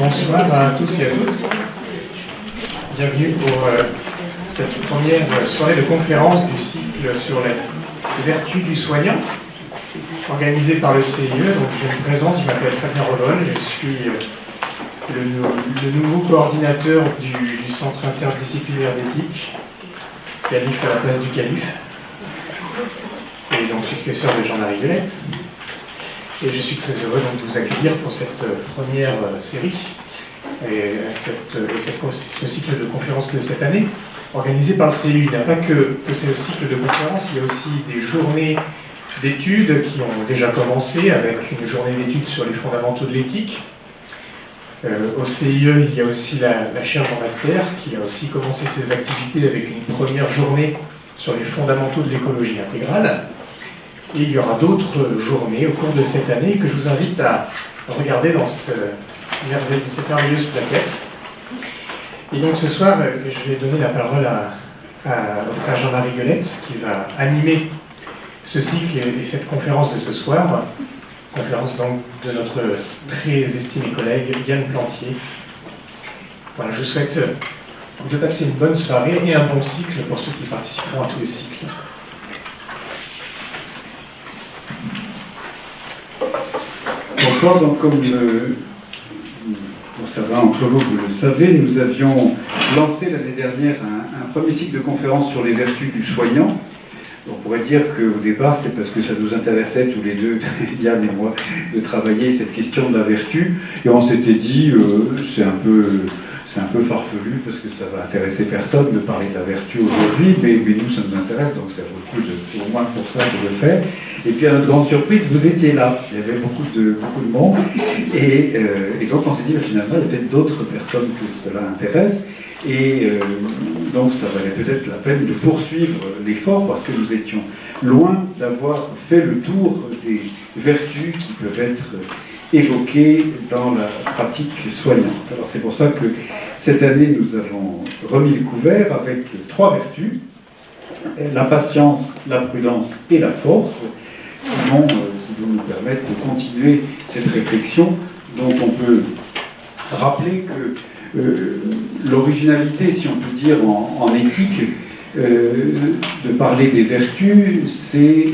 Bonsoir à tous et à toutes. Bienvenue pour euh, cette première soirée de conférence du cycle sur les vertus du soignant, organisé par le CIE. Donc, je me présente, je m'appelle Fabien Rodon, je suis euh, le, nouveau coordinateur du, Centre interdisciplinaire d'éthique, calife à la place du calife, et donc successeur de Jean-Marie Villette. Et je suis très heureux de vous accueillir pour cette euh, première euh, série et, cette, euh, ce cycle de conférences de cette année, organisé par le CU. Il n'y a pas que, ce cycle de conférences, il y a aussi des journées d'études qui ont déjà commencé avec une journée d'études sur les fondamentaux de l'éthique. au CIE, il y a aussi la, la chaire Jean Master qui a aussi commencé ses activités avec une première journée sur les fondamentaux de l'écologie intégrale. Et il y aura d'autres journées au cours de cette année que je vous invite à regarder dans cette merveilleuse plaquette. Et donc ce soir, je vais donner la parole à, au frère Jean-Marie Guelette qui va animer ce cycle et, cette conférence de ce soir. Conférence donc de notre très estimé collègue Yann Plantier. Voilà, je vous souhaite de passer une bonne soirée et un bon cycle pour ceux qui participeront à tous les cycles. Bonsoir, donc comme euh, ça va entre vous, vous le savez, nous avions lancé l'année dernière un, premier cycle de conférences sur les vertus du soignant. On pourrait dire qu'au départ, c'est parce que ça nous intéressait tous les deux, Yann et moi, de travailler cette question de la vertu. Et on s'était dit, euh, c'est un peu c'est un peu farfelu parce que ça va intéresser personne de parler de la vertu aujourd'hui, mais, nous, ça nous intéresse, donc ça vaut le coup, de, au moins pour ça, de le faire. Et puis, à notre grande surprise, vous étiez là. Il y avait beaucoup de, beaucoup de monde. Et, euh, donc, on s'est dit, finalement, il y a peut-être d'autres personnes que cela intéresse. Et euh, donc, ça valait peut-être la peine de poursuivre l'effort parce que nous étions loin d'avoir fait le tour des vertus qui peuvent être évoquées dans la pratique soignante. Alors c'est pour ça que cette année, nous avons remis le couvert avec trois vertus, la patience, la prudence et la force, qui vont, euh, nous permettre de continuer cette réflexion dont on peut rappeler que euh, l'originalité, si on peut dire, en, éthique, euh, de parler des vertus, c'est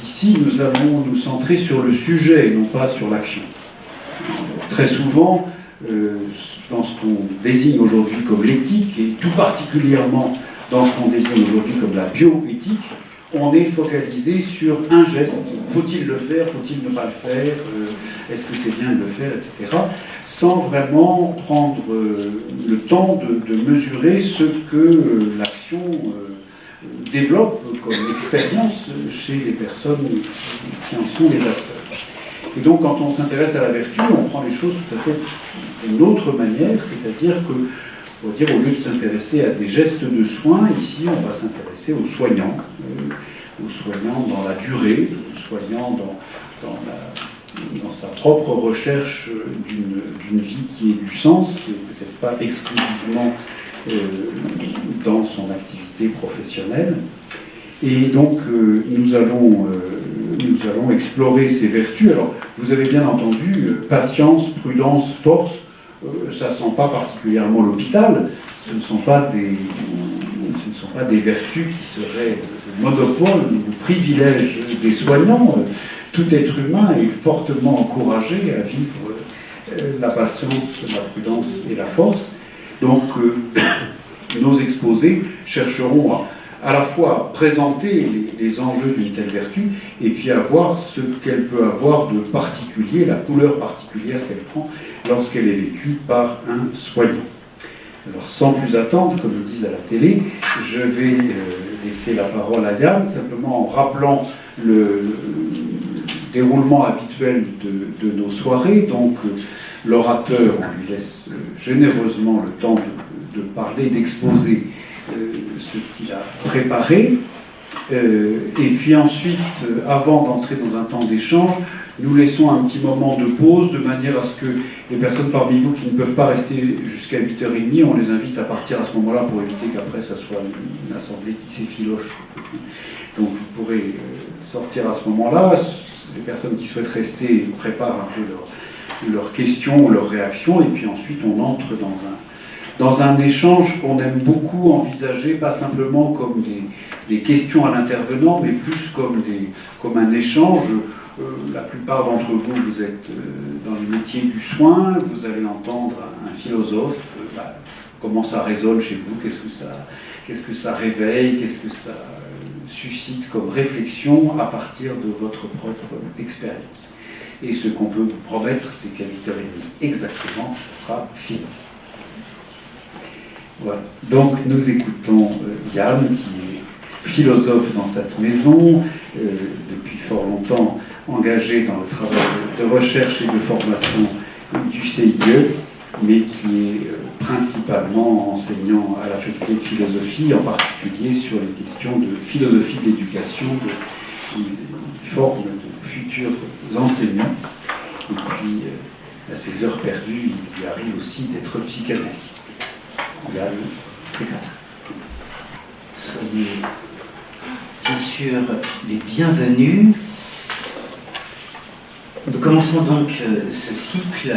qu'ici nous allons nous centrer sur le sujet et non pas sur l'action. Très souvent, dans ce qu'on désigne aujourd'hui comme l'éthique, et tout particulièrement dans ce qu'on désigne aujourd'hui comme la bioéthique, on est focalisé sur un geste. Faut-il le faire Faut-il ne pas le faire euh, Est-ce que c'est bien de le faire Etc. Sans vraiment prendre euh, le temps de, mesurer ce que euh, l'action développe comme expérience chez les personnes qui en sont les acteurs. Et donc, quand on s'intéresse à la vertu, on prend les choses tout à fait d'une autre manière, c'est-à-dire que, pour dire, au lieu de s'intéresser à des gestes de soins, ici, on va s'intéresser aux soignants, euh, aux soignants dans la durée, aux soignants dans, dans, sa propre recherche d'une vie qui ait du sens, et peut-être pas exclusivement euh, dans son activité professionnelle. Et donc, euh, nous allons nous allons explorer ces vertus. Alors, vous avez bien entendu, patience, prudence, force, euh, ça ne sent pas particulièrement l'hôpital, ce ne sont pas des, ce ne sont pas des vertus qui seraient le monopole ou privilège des soignants. Tout être humain est fortement encouragé à vivre euh, la patience, la prudence et la force. Donc, euh, nos exposés chercheront à à la fois présenter les, enjeux d'une telle vertu et puis à voir ce qu'elle peut avoir de particulier, la couleur particulière qu'elle prend lorsqu'elle est vécue par un soignant. Alors sans plus attendre, comme ils disent à la télé, je vais euh, laisser la parole à Yann, simplement en rappelant le, déroulement habituel de, nos soirées. Donc euh, l'orateur, lui laisse euh, généreusement le temps de, de parler, d'exposer ce qu'il a préparé. Euh, et puis ensuite, euh, avant d'entrer dans un temps d'échange, nous laissons un petit moment de pause de manière à ce que les personnes parmi vous qui ne peuvent pas rester jusqu'à 8h30, on les invite à partir à ce moment-là pour éviter qu'après ça soit une, assemblée qui s'effiloche. Donc vous pourrez euh, sortir à ce moment-là. Les personnes qui souhaitent rester préparent un peu leur, leurs questions ou leurs réactions, et puis ensuite on entre dans un, dans un échange qu'on aime beaucoup envisager, pas simplement comme des, questions à l'intervenant, mais plus comme, un échange. Euh, la plupart d'entre vous, vous êtes euh, dans les métiers du soin, vous allez entendre un, philosophe, euh, bah, comment ça résonne chez vous, qu'est-ce que ça, qu'est-ce que ça réveille, qu'est-ce que ça suscite comme réflexion à partir de votre propre expérience. Et ce qu'on peut vous promettre, c'est qu'à 8h30 exactement, ça sera fini. Voilà. Donc nous écoutons Yann, qui est philosophe dans cette maison, depuis fort longtemps engagé dans le travail de recherche et de formation du CIE, mais qui est euh, principalement enseignant à la faculté de philosophie, en particulier sur les questions de philosophie de l'éducation, de, forme de futurs enseignants. Et puis, euh, à ses heures perdues, il lui arrive aussi d'être psychanalyste. C'est là. Soyez bien sûr les bienvenus nous commençons donc euh, ce cycle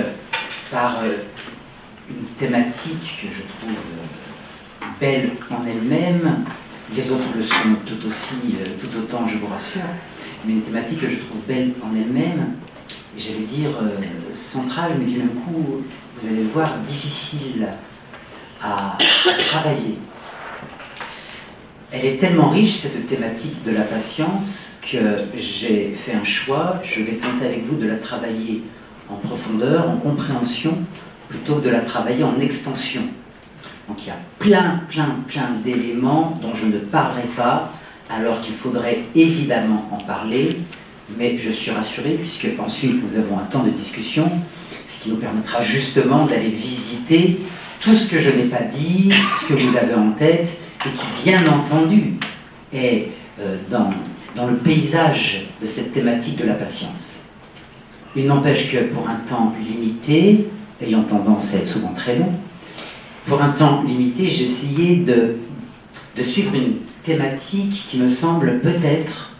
par euh, une thématique que je trouve euh, belle en elle-même. Les autres le sont tout aussi, tout autant, je vous rassure. Mais une thématique que je trouve belle en elle-même, et j'allais dire centrale, mais du même coup, vous allez le voir, difficile à travailler. Elle est tellement riche, cette thématique de la patience, que j'ai fait un choix, je vais tenter avec vous de la travailler en profondeur, en compréhension, plutôt que de la travailler en extension. Donc il y a plein, plein, plein d'éléments dont je ne parlerai pas, alors qu'il faudrait évidemment en parler, mais je suis rassuré puisque ensuite nous avons un temps de discussion, ce qui nous permettra justement d'aller visiter tout ce que je n'ai pas dit, ce que vous avez en tête, et qui bien entendu est euh, dans dans le paysage de cette thématique de la patience. Il n'empêche que pour un temps limité, ayant tendance à être souvent très long, pour un temps limité, j'ai essayé de, de suivre une thématique qui me semble peut-être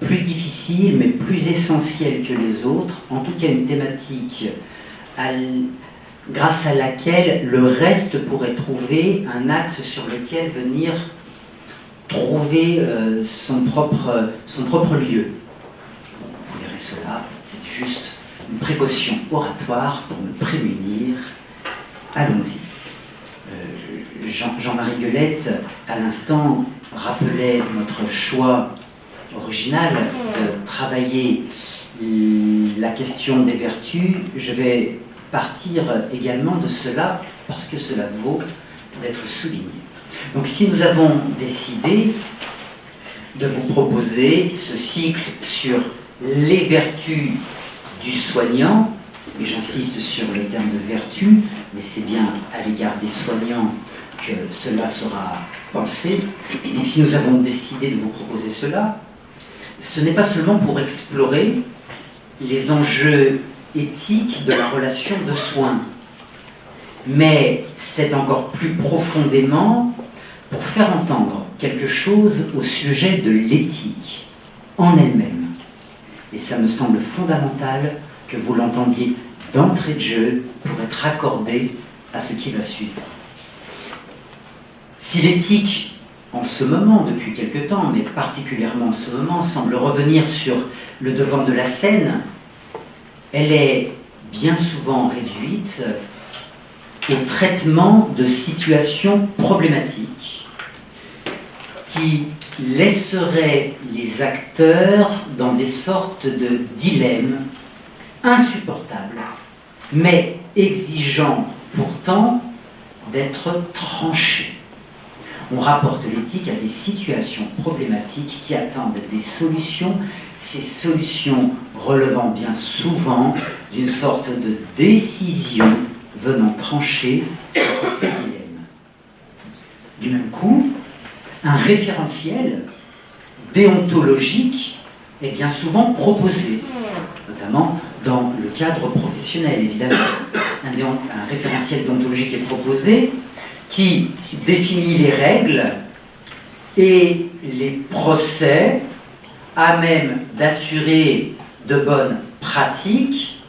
plus difficile, mais plus essentielle que les autres, en tout cas une thématique grâce à laquelle le reste pourrait trouver un axe sur lequel venir trouver euh, son, propre, lieu. Vous verrez cela, c'est juste une précaution oratoire pour me prémunir. Allons-y. Euh, Jean-Marie Guelette, à l'instant, rappelait notre choix original de travailler la question des vertus. Je vais partir également de cela parce que cela vaut d'être souligné. Donc si nous avons décidé de vous proposer ce cycle sur les vertus du soignant, et j'insiste sur le terme de vertu, mais c'est bien à l'égard des soignants que cela sera pensé. Donc si nous avons décidé de vous proposer cela, ce n'est pas seulement pour explorer les enjeux éthiques de la relation de soins, mais c'est encore plus profondément pour faire entendre quelque chose au sujet de l'éthique en elle-même. Et ça me semble fondamental que vous l'entendiez d'entrée de jeu pour être accordé à ce qui va suivre. Si l'éthique, en ce moment, depuis quelque temps, mais particulièrement en ce moment, semble revenir sur le devant de la scène, elle est bien souvent réduite au traitement de situations problématiques qui laisserait les acteurs dans des sortes de dilemmes insupportables, mais exigeant pourtant d'être tranchés. On rapporte l'éthique à des situations problématiques qui attendent des solutions, ces solutions relevant bien souvent d'une sorte de décision venant trancher ce dilemme. Du même coup, un référentiel déontologique est bien souvent proposé, notamment dans le cadre professionnel, évidemment. Un, référentiel déontologique est proposé qui définit les règles et les procès à même d'assurer de bonnes pratiques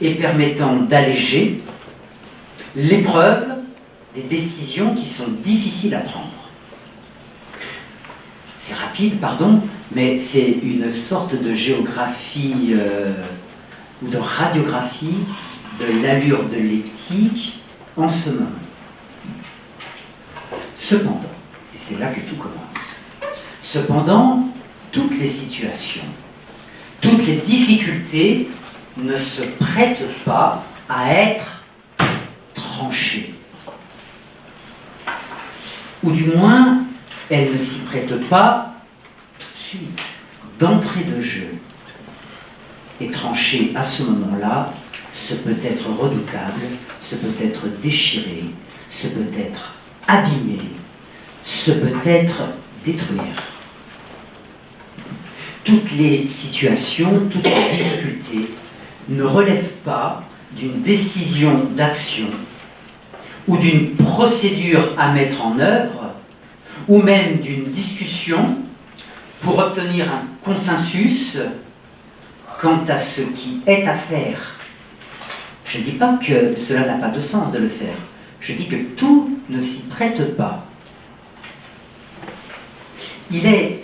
et permettant d'alléger l'épreuve des décisions qui sont difficiles à prendre. C'est rapide, pardon, mais c'est une sorte de géographie euh, ou de radiographie de l'allure de l'éthique en ce moment. Cependant, et c'est là que tout commence, cependant, toutes les situations, toutes les difficultés ne se prêtent pas à être tranchées. Ou du moins, elles ne s'y prêtent pas tout de suite, d'entrée de jeu. Et trancher à ce moment-là, ce peut être redoutable, ce peut être déchiré, ce peut être abîmé, ce peut être détruire. Toutes les situations, toutes les difficultés ne relèvent pas d'une décision d'action ou d'une procédure à mettre en œuvre ou même d'une discussion pour obtenir un consensus quant à ce qui est à faire. Je ne dis pas que cela n'a pas de sens de le faire. Je dis que tout ne s'y prête pas. Il est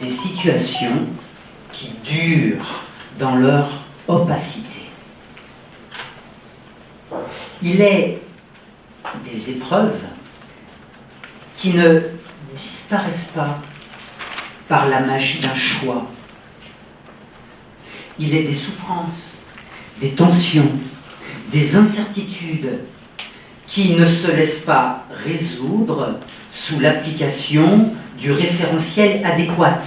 des situations qui durent dans leur opacité. Il est des épreuves qui ne disparaissent pas par la magie d'un choix. Il est des souffrances, des tensions, des incertitudes qui ne se laissent pas résoudre sous l'application du référentiel adéquat.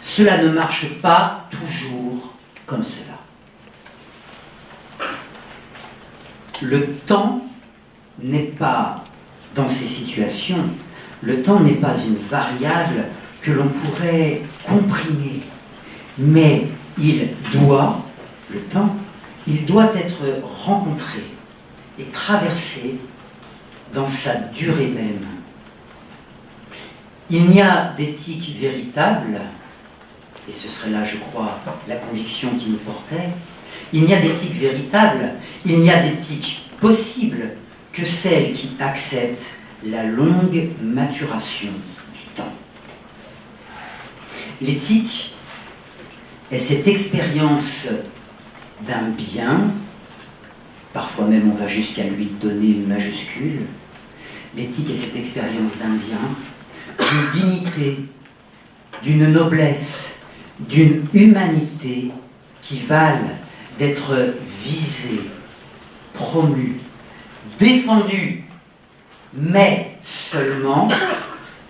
Cela ne marche pas toujours comme cela. Le temps n'est pas, dans ces situations, le temps n'est pas une variable que l'on pourrait comprimer, mais il doit, le temps, il doit être rencontré et traversé dans sa durée même. Il n'y a d'éthique véritable, et ce serait là, je crois, la conviction qui nous portait, il n'y a d'éthique véritable, il n'y a d'éthique possible que celle qui accepte la longue maturation du temps. L'éthique est cette expérience d'un bien, parfois même on va jusqu'à lui donner une majuscule, l'éthique est cette expérience d'un bien, d'une dignité, d'une noblesse, d'une humanité qui valent d'être visée, promue, défendue, mais seulement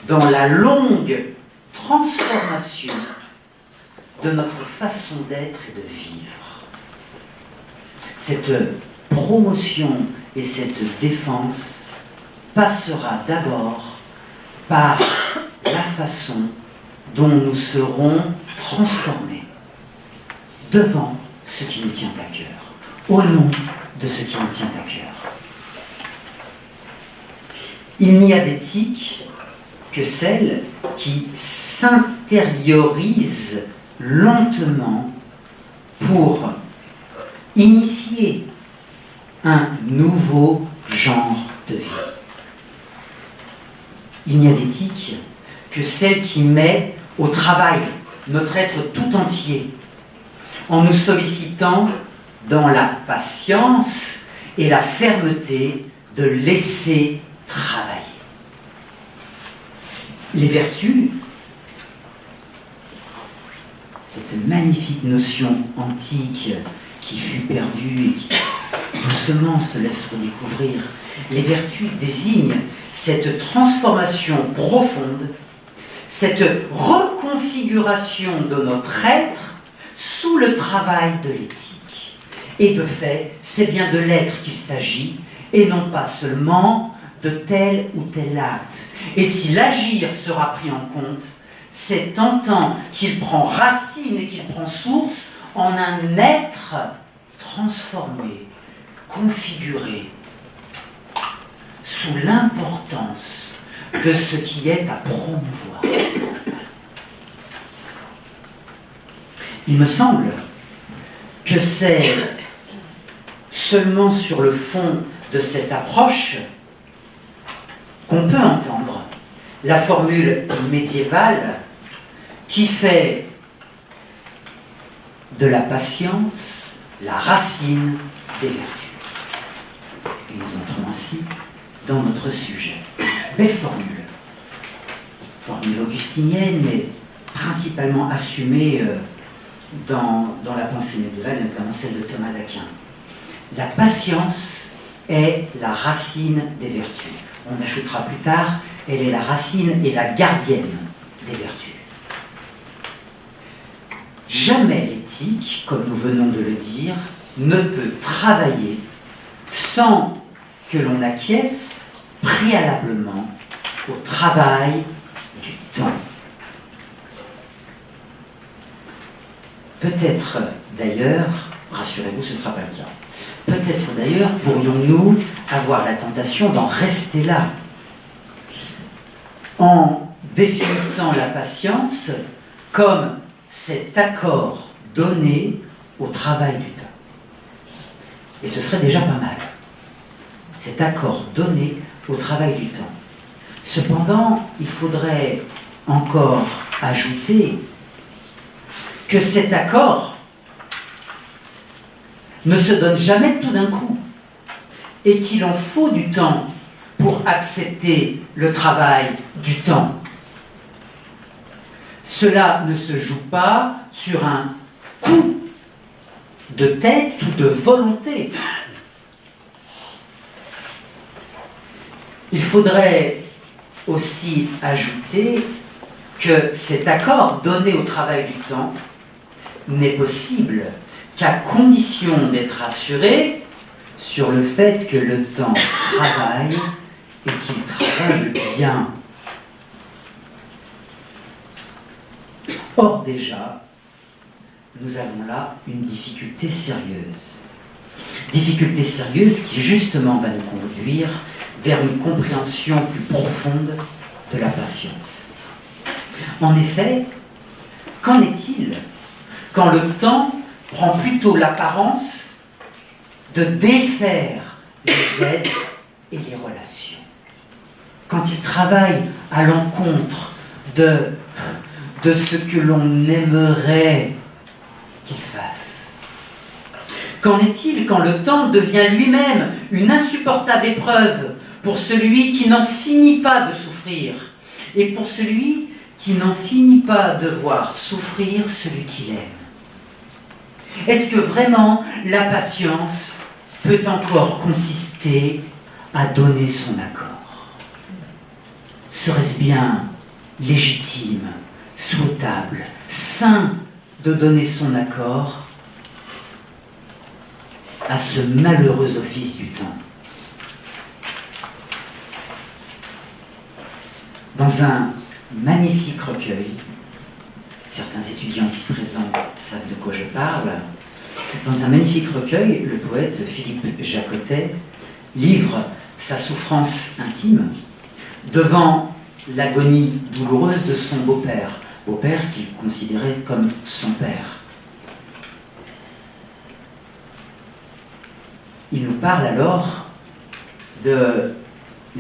dans la longue transformation de notre façon d'être et de vivre. Cette promotion et cette défense passera d'abord par la façon dont nous serons transformés devant ce qui nous tient à cœur, au nom de ce qui nous tient à cœur. Il n'y a d'éthique que celle qui s'intériorise lentement pour initier un nouveau genre de vie. Il n'y a d'éthique que celle qui met au travail notre être tout entier en nous sollicitant dans la patience et la fermeté de laisser travailler. Les vertus, cette magnifique notion antique qui fut perdue et qui doucement se laisse redécouvrir, les vertus désignent cette transformation profonde, cette reconfiguration de notre être sous le travail de l'éthique. Et de fait, c'est bien de l'être qu'il s'agit, et non pas seulement de tel ou tel acte. Et si l'agir sera pris en compte, c'est en tant qu'il prend racine et qu'il prend source en un être transformé, configuré, sous l'importance de ce qui est à promouvoir. Il me semble que c'est seulement sur le fond de cette approche qu'on peut entendre la formule médiévale qui fait de la patience la racine des vertus. Et nous entrons ainsi dans notre sujet. Belle formule. Formule augustinienne, mais principalement assumée euh, dans, dans la pensée médiévale, notamment celle de Thomas d'Aquin. La patience est la racine des vertus. On ajoutera plus tard, elle est la racine et la gardienne des vertus. Jamais l'éthique, comme nous venons de le dire, ne peut travailler sans que l'on acquiesce préalablement au travail du temps. Peut-être d'ailleurs, rassurez-vous, ce ne sera pas le cas. Peut-être d'ailleurs pourrions-nous avoir la tentation d'en rester là, en définissant la patience comme cet accord donné au travail du temps. Et ce serait déjà pas mal. Cet accord donné au travail du temps. Cependant, il faudrait encore ajouter que cet accord ne se donne jamais tout d'un coup et qu'il en faut du temps pour accepter le travail du temps. Cela ne se joue pas sur un coup de tête ou de volonté. Il faudrait aussi ajouter que cet accord donné au travail du temps n'est possible qu'à condition d'être assuré sur le fait que le temps travaille et qu'il travaille bien. Or déjà, nous avons là une difficulté sérieuse. Difficulté sérieuse qui justement va nous conduire vers une compréhension plus profonde de la patience. En effet, qu'en est-il quand le temps prend plutôt l'apparence de défaire les êtres et les relations? Quand il travaille à l'encontre de, de ce que l'on aimerait qu'il fasse Qu'en est-il quand le temps devient lui-même une insupportable épreuve pour celui qui n'en finit pas de souffrir. Et pour celui qui n'en finit pas de voir souffrir celui qu'il aime. Est-ce que vraiment la patience peut encore consister à donner son accord? Serait-ce bien légitime, souhaitable, sain de donner son accord à ce malheureux office du temps Dans un magnifique recueil. Certains étudiants ici présents savent de quoi je parle. Dans un magnifique recueil, le poète Philippe Jacotet livre sa souffrance intime devant l'agonie douloureuse de son beau-père, beau-père qu'il considérait comme son père. Il nous parle alors de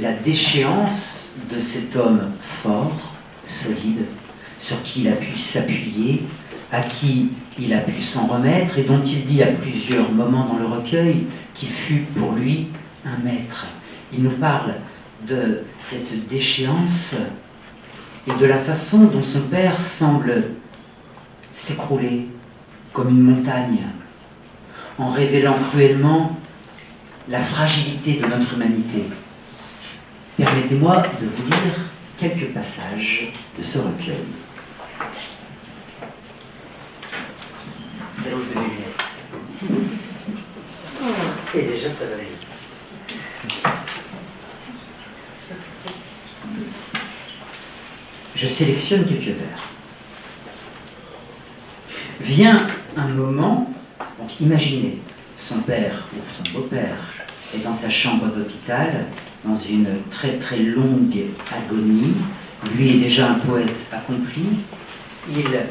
la déchéance de cet homme fort, solide, sur qui il a pu s'appuyer, à qui il a pu s'en remettre, et dont il dit à plusieurs moments dans le recueil qu'il fut pour lui un maître. Il nous parle de cette déchéance et de la façon dont son père semble s'écrouler comme une montagne, en révélant cruellement la fragilité de notre humanité. Permettez-moi de vous lire quelques passages de ce recueil. C'est là où je mets mes lunettes. Et déjà, ça va aller Je sélectionne quelques vers. Vient un moment, donc imaginez, son père ou son beau-père est dans sa chambre d'hôpital, dans une très très longue agonie. Lui est déjà un poète accompli. Il, j'allais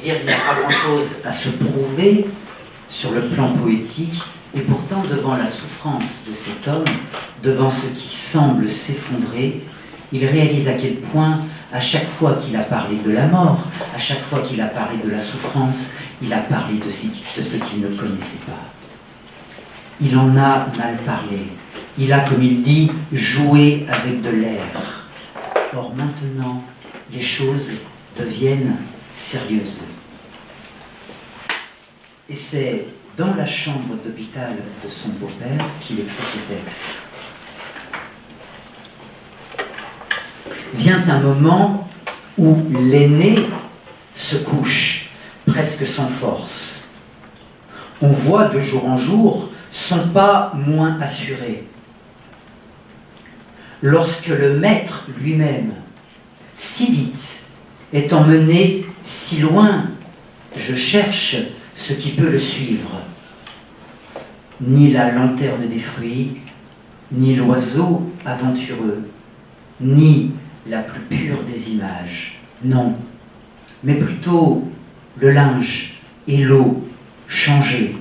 dire, il n'y a pas grand-chose à se prouver sur le plan poétique, et pourtant, devant la souffrance de cet homme, devant ce qui semble s'effondrer, il réalise à quel point, à chaque fois qu'il a parlé de la mort, à chaque fois qu'il a parlé de la souffrance, il a parlé de ce qu'il ne connaissait pas. Il en a mal parlé. Il a, comme il dit, joué avec de l'air. Or maintenant, les choses deviennent sérieuses. Et c'est dans la chambre d'hôpital de son beau-père qu'il écrit ce texte. Vient un moment où l'aîné se couche, presque sans force. On voit de jour en jour son pas moins assuré. Lorsque le maître lui-même, si vite, est emmené si loin, je cherche ce qui peut le suivre. Ni la lanterne des fruits, ni l'oiseau aventureux, ni la plus pure des images. Non, mais plutôt le linge et l'eau changés,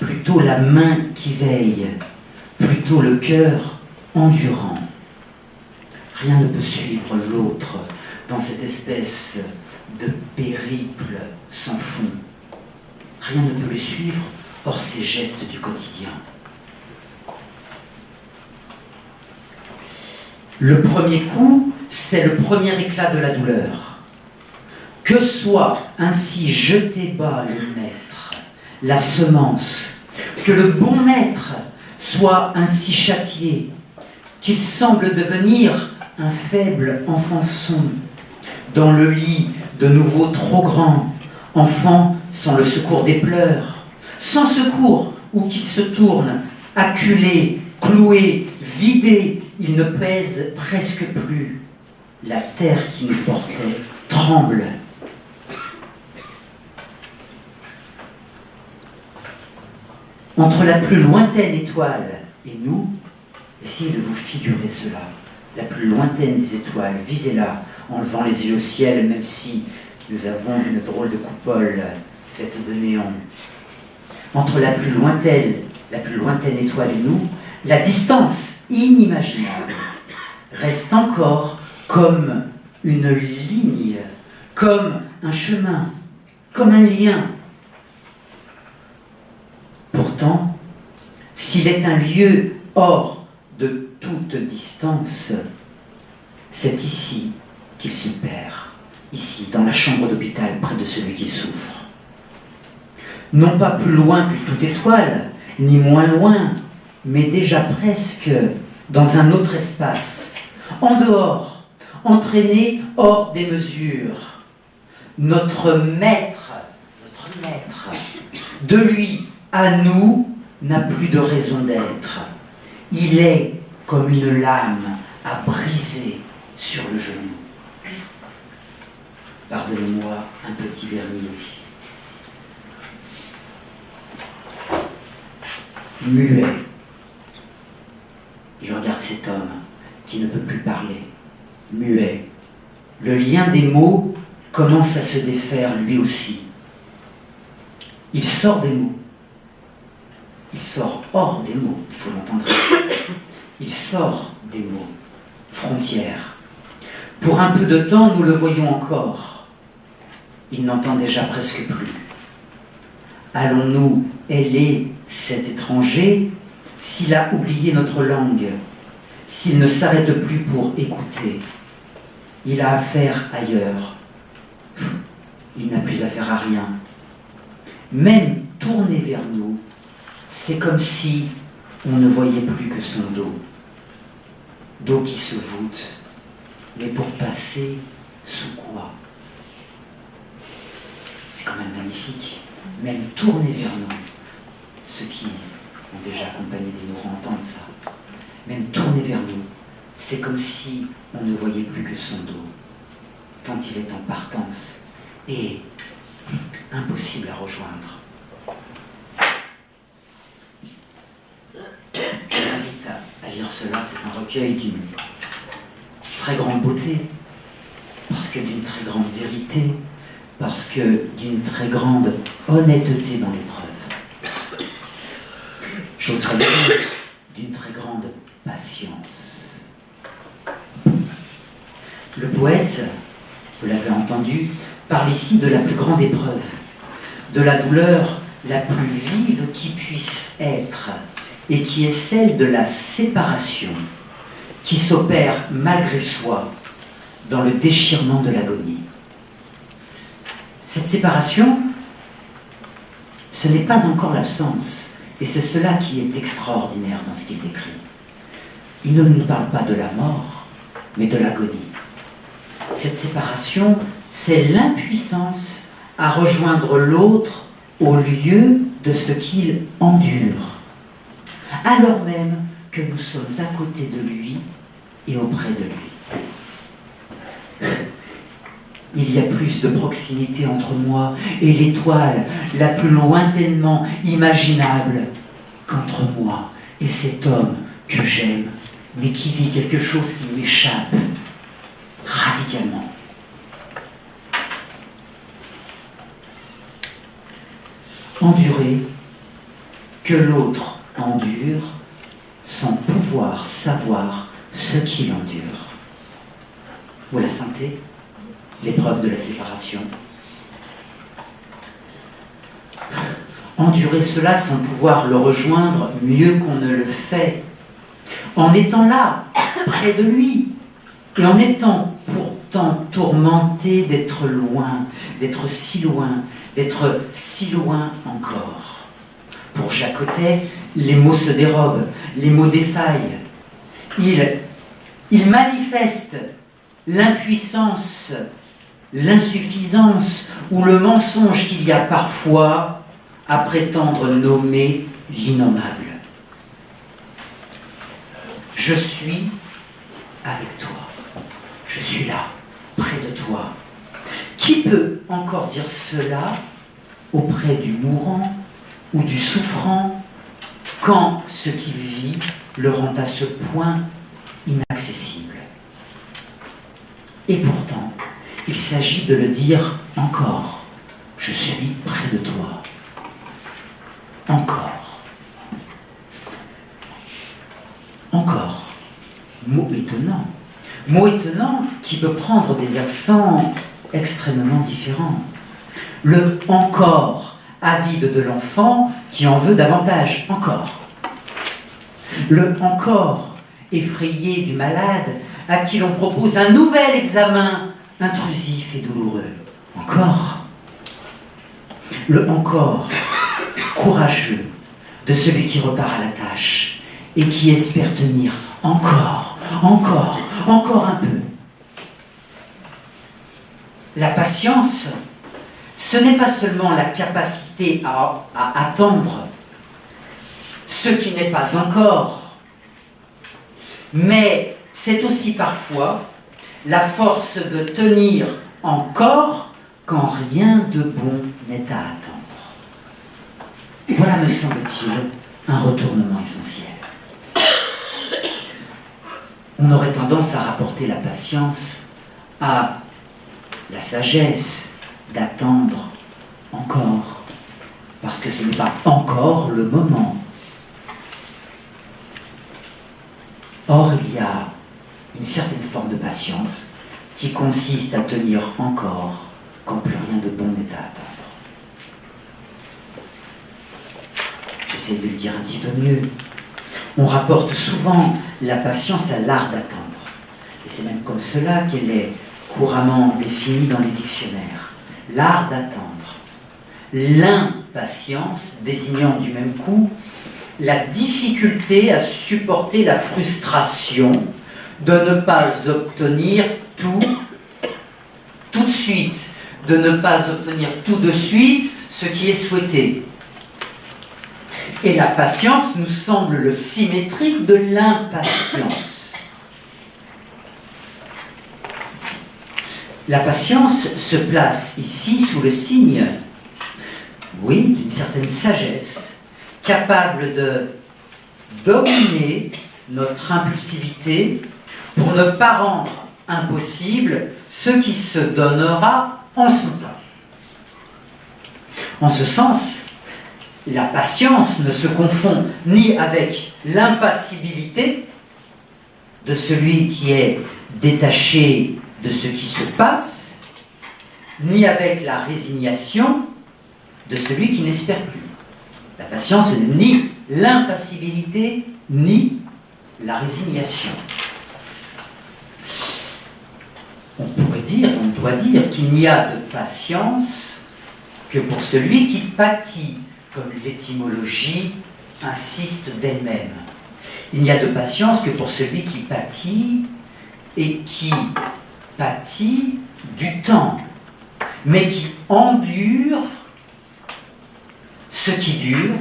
plutôt la main qui veille, plutôt le cœur endurant. Rien ne peut suivre l'autre dans cette espèce de périple sans fond. Rien ne peut le suivre hors ces gestes du quotidien. Le premier coup, c'est le premier éclat de la douleur. Que soit ainsi jeté bas le maître, la semence, que le bon maître soit ainsi châtié, qu'il semble devenir un faible enfant son, dans le lit de nouveau trop grand, enfant sans le secours des pleurs, sans secours où qu'il se tourne, acculé, cloué, vidé, il ne pèse presque plus. La terre qui nous portait tremble. Entre la plus lointaine étoile et nous, essayez de vous figurer cela. La plus lointaine des étoiles, visez-la en levant les yeux au ciel, même si nous avons une drôle de coupole faite de néant. Entre la plus lointaine, la plus lointaine étoile et nous, la distance inimaginable reste encore comme une ligne, comme un chemin, comme un lien. Pourtant, s'il est un lieu hors de toute distance, c'est ici qu'il se perd, ici, dans la chambre d'hôpital, près de celui qui souffre. Non pas plus loin que toute étoile, ni moins loin, mais déjà presque dans un autre espace, en dehors, entraîné hors des mesures. Notre maître, notre maître, de lui à nous, n'a plus de raison d'être. Il est comme une lame à briser sur le genou. Pardonnez-moi un petit dernier. Muet. Il regarde cet homme qui ne peut plus parler. Muet. Le lien des mots commence à se défaire lui aussi. Il sort des mots. Il sort hors des mots, il faut l'entendre Il sort des mots. Frontières. Pour un peu de temps, nous le voyons encore il n'entend déjà presque plus. Allons-nous ailer cet étranger s'il a oublié notre langue, s'il ne s'arrête plus pour écouter? Il a affaire ailleurs. Il n'a plus affaire à rien. Même tourné vers nous, c'est comme si on ne voyait plus que son dos. Dos qui se voûte, mais pour passer sous quoi? C'est quand même magnifique. Même tourner vers nous, ceux qui ont déjà accompagné des mourants entendent ça. Même tourner vers nous, c'est comme si on ne voyait plus que son dos, tant il est en partance et impossible à rejoindre. Je vous invite à, lire cela, c'est un recueil d'une très grande beauté, parce que d'une très grande vérité, parce que d'une très grande honnêteté dans l'épreuve. J'oserais dire d'une très grande patience. Le poète, vous l'avez entendu, parle ici de la plus grande épreuve, de la douleur la plus vive qui puisse être, et qui est celle de la séparation, qui s'opère malgré soi dans le déchirement de l'agonie. Cette séparation, ce n'est pas encore l'absence, et c'est cela qui est extraordinaire dans ce qu'il décrit. Il ne nous parle pas de la mort, mais de l'agonie. Cette séparation, c'est l'impuissance à rejoindre l'autre au lieu de ce qu'il endure, alors même que nous sommes à côté de lui et auprès de lui. Il y a plus de proximité entre moi et l'étoile la plus lointainement imaginable qu'entre moi et cet homme que j'aime, mais qui vit quelque chose qui m'échappe radicalement. Endurer que l'autre endure sans pouvoir savoir ce qu'il endure. Vous la sentez L'épreuve de la séparation? Endurer cela sans pouvoir le rejoindre mieux qu'on ne le fait. En étant là, près de lui, et en étant pourtant tourmenté d'être loin, d'être si loin, d'être si loin encore. Pour Jacotet, les mots se dérobent, les mots défaillent. Il, il manifeste l'impuissance, l'insuffisance ou le mensonge qu'il y a parfois à prétendre nommer l'innommable. Je suis avec toi. Je suis là, près de toi. Qui peut encore dire cela auprès du mourant ou du souffrant quand ce qu'il vit le rend à ce point inaccessible Et pourtant, il s'agit de le dire encore. Je suis près de toi. Encore. Encore. Mot étonnant. Mot étonnant qui peut prendre des accents extrêmement différents. Le encore avide de l'enfant qui en veut davantage. Encore. Le encore effrayé du malade à qui l'on propose un nouvel examen intrusif et douloureux. Encore. Le encore courageux de celui qui repart à la tâche et qui espère tenir encore, encore, encore un peu. La patience, ce n'est pas seulement la capacité à, attendre ce qui n'est pas encore, mais c'est aussi parfois la force de tenir encore quand rien de bon n'est à attendre. Voilà, me semble-t-il, un retournement essentiel. On aurait tendance à rapporter la patience à la sagesse d'attendre encore, parce que ce n'est pas encore le moment. Or, il y a une certaine forme de patience qui consiste à tenir encore quand plus rien de bon n'est à attendre. J'essaie de le dire un petit peu mieux. On rapporte souvent la patience à l'art d'attendre. Et c'est même comme cela qu'elle est couramment définie dans les dictionnaires. L'art d'attendre. L'impatience désignant du même coup la difficulté à supporter la frustration de ne pas obtenir tout tout de suite, de ne pas obtenir tout de suite ce qui est souhaité. Et la patience nous semble le symétrique de l'impatience. La patience se place ici sous le signe, oui, d'une certaine sagesse, capable de dominer notre impulsivité pour ne pas rendre impossible ce qui se donnera en son temps. En ce sens, la patience ne se confond ni avec l'impassibilité de celui qui est détaché de ce qui se passe, ni avec la résignation de celui qui n'espère plus. La patience n'est ni l'impassibilité, ni la résignation. On pourrait dire, on doit dire qu'il n'y a de patience que pour celui qui pâtit, comme l'étymologie insiste d'elle-même. Il n'y a de patience que pour celui qui pâtit et qui du temps, mais qui endure ce qui dure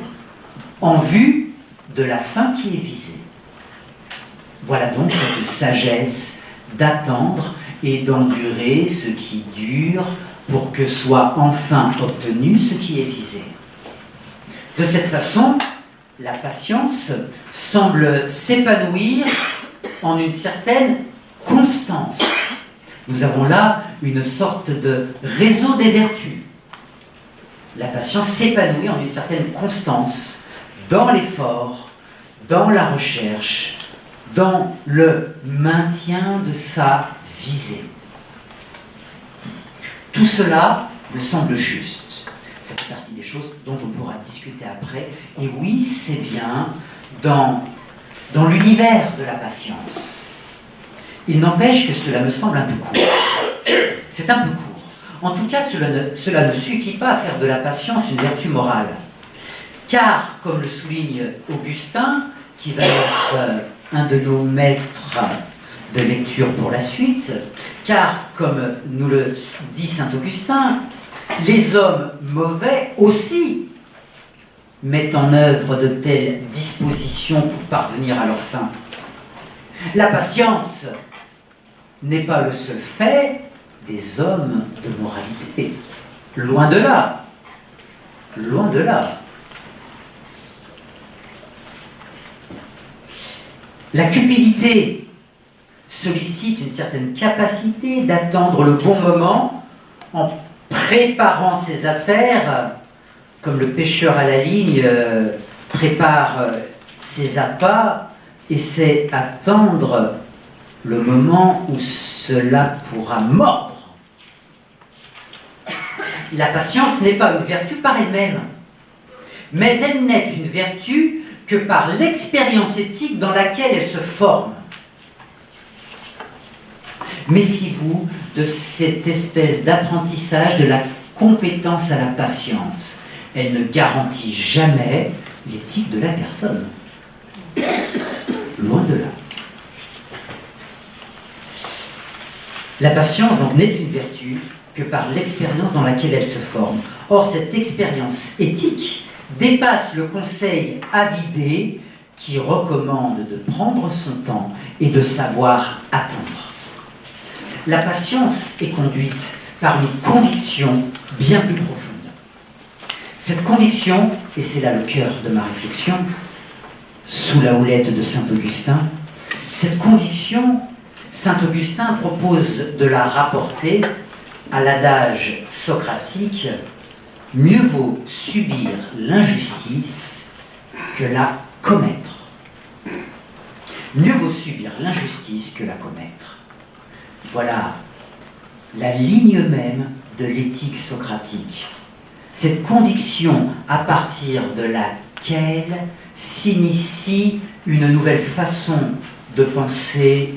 en vue de la fin qui est visée. Voilà donc cette sagesse d'attendre et d'endurer ce qui dure pour que soit enfin obtenu ce qui est visé. De cette façon, la patience semble s'épanouir en une certaine constance. Nous avons là une sorte de réseau des vertus. La patience s'épanouit en une certaine constance dans l'effort, dans la recherche, dans le maintien de sa visée. Tout cela me semble juste. C'est partie des choses dont on pourra discuter après. Et oui, c'est bien dans, dans l'univers de la patience. Il n'empêche que cela me semble un peu court. C'est un peu court. En tout cas, cela ne, suffit pas à faire de la patience une vertu morale. Car, comme le souligne Augustin, qui va être euh, un de nos maîtres de lecture pour la suite, car, comme nous le dit Saint Augustin, les hommes mauvais aussi mettent en œuvre de telles dispositions pour parvenir à leur fin. La patience n'est pas le seul fait des hommes de moralité. Loin de là. Loin de là. La cupidité sollicite une certaine capacité d'attendre le bon moment en préparant ses affaires, comme le pêcheur à la ligne euh, prépare euh, ses appâts et sait attendre le moment où cela pourra mordre. La patience n'est pas une vertu par elle-même, mais elle n'est une vertu que par l'expérience éthique dans laquelle elle se forme. Méfiez-vous de cette espèce d'apprentissage de la compétence à la patience. Elle ne garantit jamais l'éthique de la personne. Loin de là. La patience donc n'est une vertu que par l'expérience dans laquelle elle se forme. Or, cette expérience éthique dépasse le conseil avidé qui recommande de prendre son temps et de savoir attendre. La patience est conduite par une conviction bien plus profonde. Cette conviction, et c'est là le cœur de ma réflexion, sous la houlette de Saint Augustin, cette conviction, Saint Augustin propose de la rapporter à l'adage socratique mieux vaut subir l'injustice que la commettre. Mieux vaut subir l'injustice que la commettre. Voilà la ligne même de l'éthique socratique. Cette conviction à partir de laquelle s'initie une nouvelle façon de penser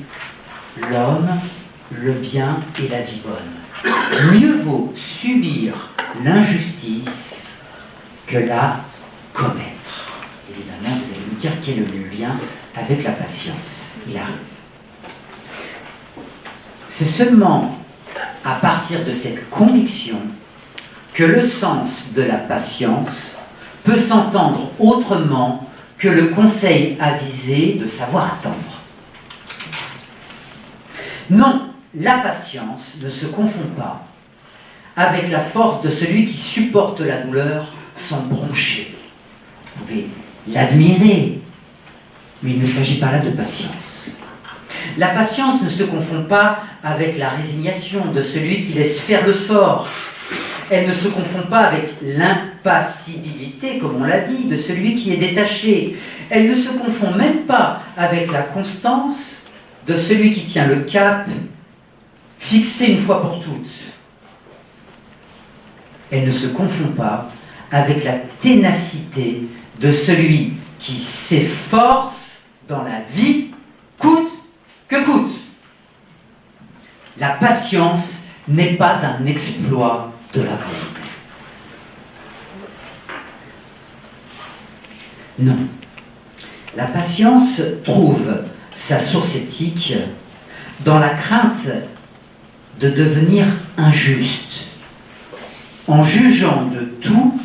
l'homme, le bien et la vie bonne. Mieux vaut subir l'injustice que la commettre. Évidemment, vous allez me dire quel est le lien avec la patience. Il arrive. C'est seulement à partir de cette conviction que le sens de la patience peut s'entendre autrement que le conseil avisé de savoir attendre. Non, la patience ne se confond pas avec la force de celui qui supporte la douleur sans broncher. Vous pouvez l'admirer, mais il ne s'agit pas là de patience. La patience ne se confond pas avec la résignation de celui qui laisse faire le sort Elle ne se confond pas avec l'impassibilité, comme on l'a dit, de celui qui est détaché. Elle ne se confond même pas avec la constance de celui qui tient le cap fixé une fois pour toutes. Elle ne se confond pas avec la ténacité de celui qui s'efforce dans la vie, coûte que coûte. La patience n'est pas un exploit de la volonté. Non. La patience trouve sa source éthique dans la crainte de devenir injuste, en jugeant de tout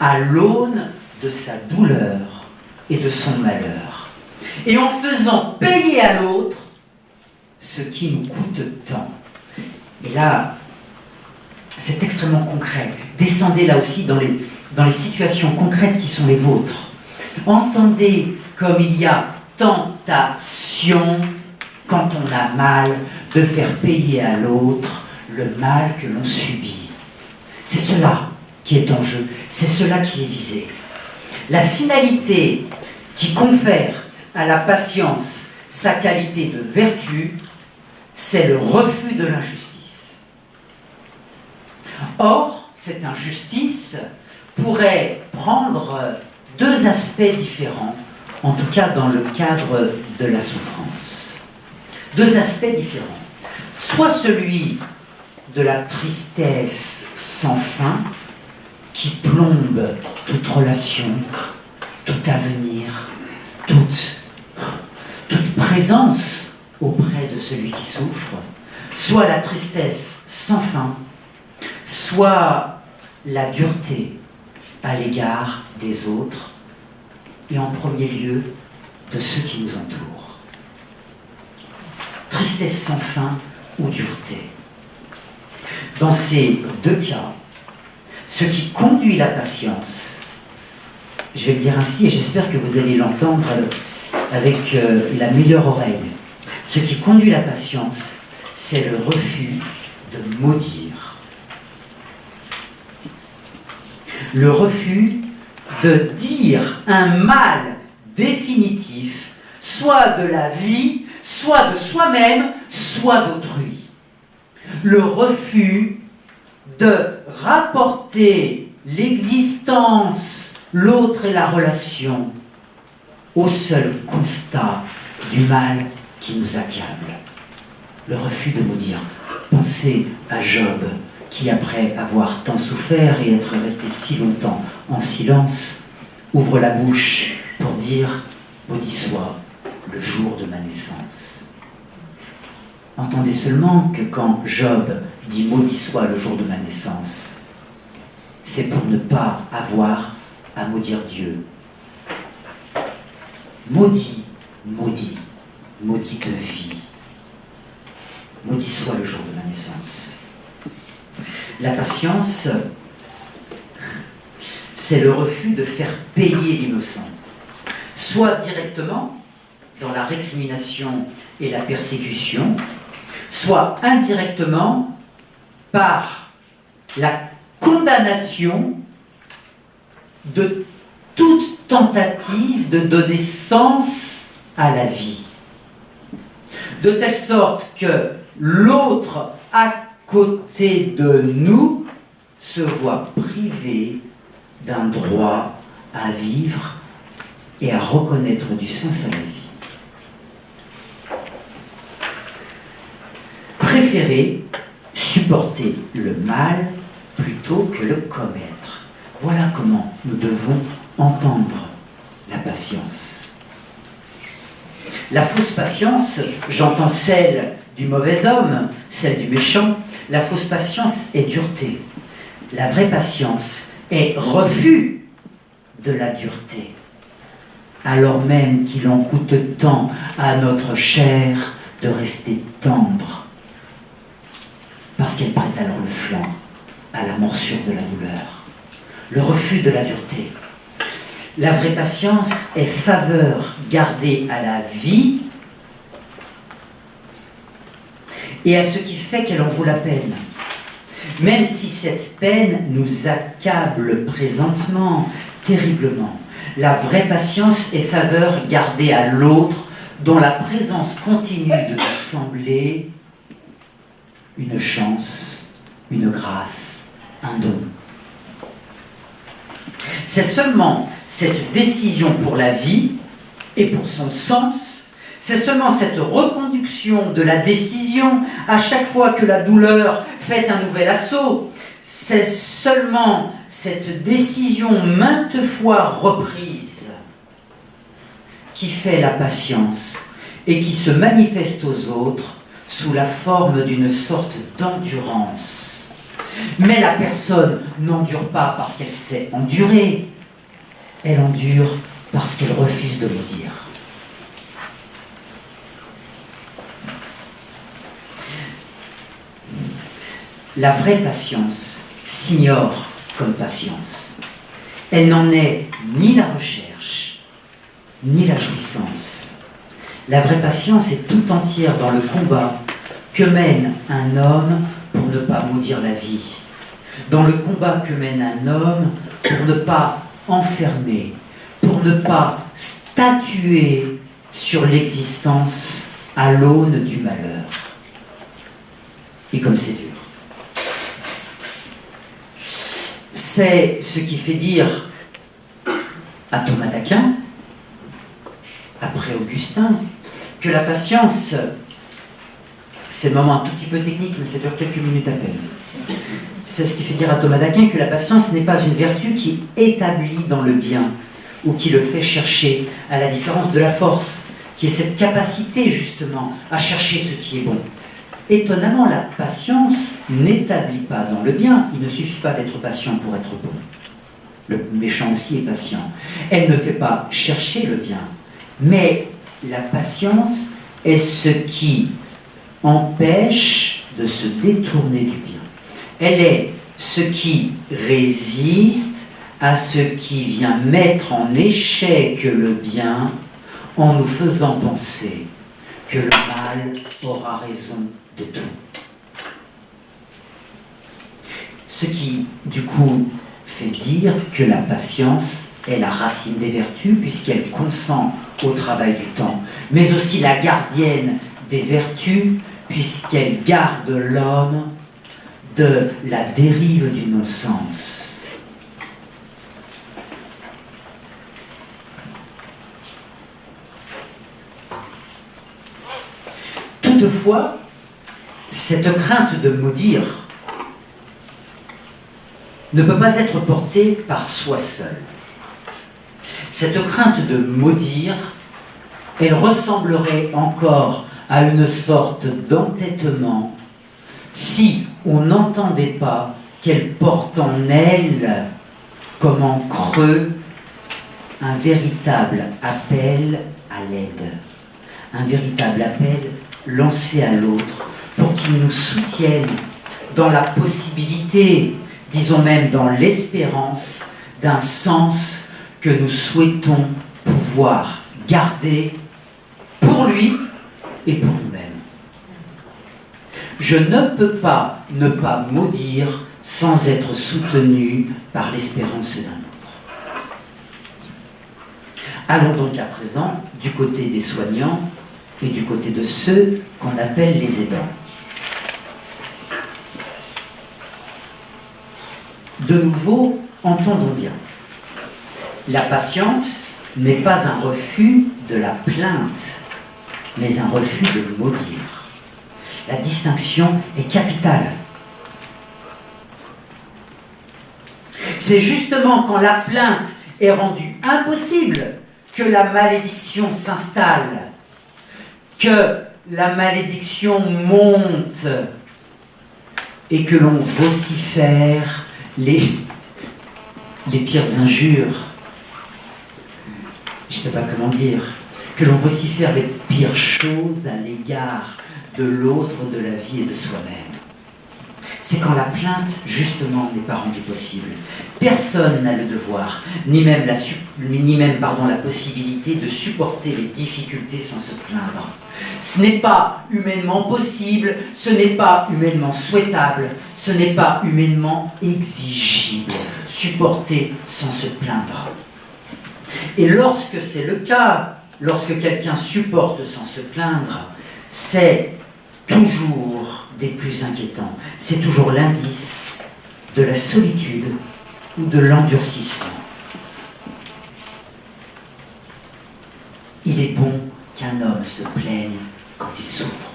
à l'aune de sa douleur et de son malheur, et en faisant payer à l'autre ce qui nous coûte tant. Et là, c'est extrêmement concret. Descendez là aussi dans les, situations concrètes qui sont les vôtres. Entendez comme il y a tentation, quand on a mal, de faire payer à l'autre le mal que l'on subit. C'est cela qui est en jeu, c'est cela qui est visé. La finalité qui confère à la patience sa qualité de vertu, c'est le refus de l'injustice. Or, cette injustice pourrait prendre deux aspects différents en tout cas dans le cadre de la souffrance. Deux aspects différents. Soit celui de la tristesse sans fin qui plombe toute relation, tout avenir, toute, présence auprès de celui qui souffre, soit la tristesse sans fin, soit la dureté à l'égard des autres, et en premier lieu de ceux qui nous entourent. Tristesse sans fin ou dureté. Dans ces deux cas, ce qui conduit la patience, je vais le dire ainsi et j'espère que vous allez l'entendre avec euh, la meilleure oreille, ce qui conduit la patience, c'est le refus de maudire. Le refus de dire un mal définitif, soit de la vie, soit de soi-même, soit d'autrui. Le refus de rapporter l'existence, l'autre et la relation au seul constat du mal qui nous accable. Le refus de nous dire, pensez à Job, qui, après avoir tant souffert et être resté si longtemps en silence, ouvre la bouche pour dire Maudit soit le jour de ma naissance. Entendez seulement que quand Job dit Maudit soit le jour de ma naissance, c'est pour ne pas avoir à maudire Dieu. Maudit, maudit, maudit de vie. Maudit soit le jour de ma naissance. La patience, c'est le refus de faire payer l'innocent, soit directement dans la récrimination et la persécution, soit indirectement par la condamnation de toute tentative de donner sens à la vie. De telle sorte que l'autre a côté de nous se voit privé d'un droit à vivre et à reconnaître du sens à la vie. Préférer supporter le mal plutôt que le commettre. Voilà comment nous devons entendre la patience. La fausse patience, j'entends celle du mauvais homme, celle du méchant, la fausse patience est dureté. La vraie patience est refus de la dureté. Alors même qu'il en coûte tant à notre chair de rester tendre. Parce qu'elle prête alors le flanc à la morsure de la douleur. Le refus de la dureté. La vraie patience est faveur gardée à la vie et à ce qui fait qu'elle en vaut la peine. Même si cette peine nous accable présentement terriblement. La vraie patience est faveur gardée à l'autre, dont la présence continue de nous sembler une chance, une grâce, un don. C'est seulement cette décision pour la vie et pour son sens, c'est seulement cette reconduction de la décision à chaque fois que la douleur fait un nouvel assaut, c'est seulement cette décision maintes fois reprise qui fait la patience et qui se manifeste aux autres sous la forme d'une sorte d'endurance. Mais la personne n'endure pas parce qu'elle sait endurer, elle endure parce qu'elle refuse de le dire. La vraie patience s'ignore comme patience. Elle n'en est ni la recherche, ni la jouissance. La vraie patience est tout entière dans le combat que mène un homme pour ne pas maudire la vie, dans le combat que mène un homme pour ne pas enfermer, pour ne pas statuer sur l'existence à l'aune du malheur. Et comme c'est dur. C'est ce qui fait dire à Thomas d'Aquin, après Augustin, que la patience, c'est un moment un tout petit peu technique, mais ça dure quelques minutes à peine. C'est ce qui fait dire à Thomas d'Aquin que la patience n'est pas une vertu qui établit dans le bien ou qui le fait chercher, à la différence de la force, qui est cette capacité justement à chercher ce qui est bon. Étonnamment, la patience n'établit pas dans le bien. Il ne suffit pas d'être patient pour être bon. Le méchant aussi est patient. Elle ne fait pas chercher le bien, mais la patience est ce qui empêche de se détourner du bien. Elle est ce qui résiste à ce qui vient mettre en échec le bien en nous faisant penser que le mal aura raison tout. Ce qui, du coup, fait dire que la patience est la racine des vertus, puisqu'elle consent au travail du temps, mais aussi la gardienne des vertus, puisqu'elle garde l'homme de la dérive du non-sens. Toutefois, cette crainte de maudire ne peut pas être portée par soi seul. Cette crainte de maudire, elle ressemblerait encore à une sorte d'entêtement si on n'entendait pas qu'elle porte en elle, comme en creux, un véritable appel à l'aide, un véritable appel lancé à l'autre pour qu'il nous soutienne dans la possibilité, disons même dans l'espérance, d'un sens que nous souhaitons pouvoir garder pour lui et pour nous-mêmes. Je ne peux pas ne pas maudire sans être soutenu par l'espérance d'un autre. Allons donc à présent du côté des soignants et du côté de ceux qu'on appelle les aidants. De nouveau, entendons bien. La patience n'est pas un refus de la plainte, mais un refus de maudire. La distinction est capitale. C'est justement quand la plainte est rendue impossible que la malédiction s'installe, que la malédiction monte et que l'on vocifère les, pires injures. Je ne sais pas comment dire. Que l'on vocifère les pires choses à l'égard de l'autre, de la vie et de soi-même. c'est quand la plainte, justement, n'est pas rendue possible. Personne n'a le devoir, ni même, la possibilité de supporter les difficultés sans se plaindre. Ce n'est pas humainement possible, ce n'est pas humainement souhaitable, ce n'est pas humainement exigible. Supporter sans se plaindre. Et lorsque c'est le cas, lorsque quelqu'un supporte sans se plaindre, c'est toujours des plus inquiétants. C'est toujours l'indice de la solitude ou de l'endurcissement. Il est bon qu'un homme se plaigne quand il souffre.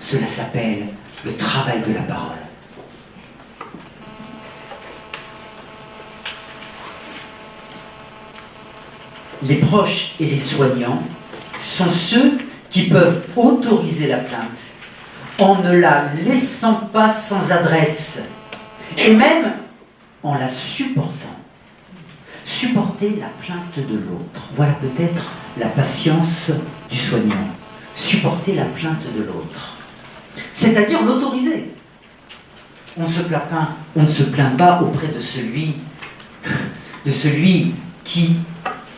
Cela s'appelle le travail de la parole. Les proches et les soignants sont ceux qui peuvent autoriser la plainte en ne la laissant pas sans adresse et même en la supportant. Supporter la plainte de l'autre. Voilà peut-être la patience du soignant. Supporter la plainte de l'autre. C'est-à-dire l'autoriser. On, ne se plaint pas auprès de celui, de celui qui,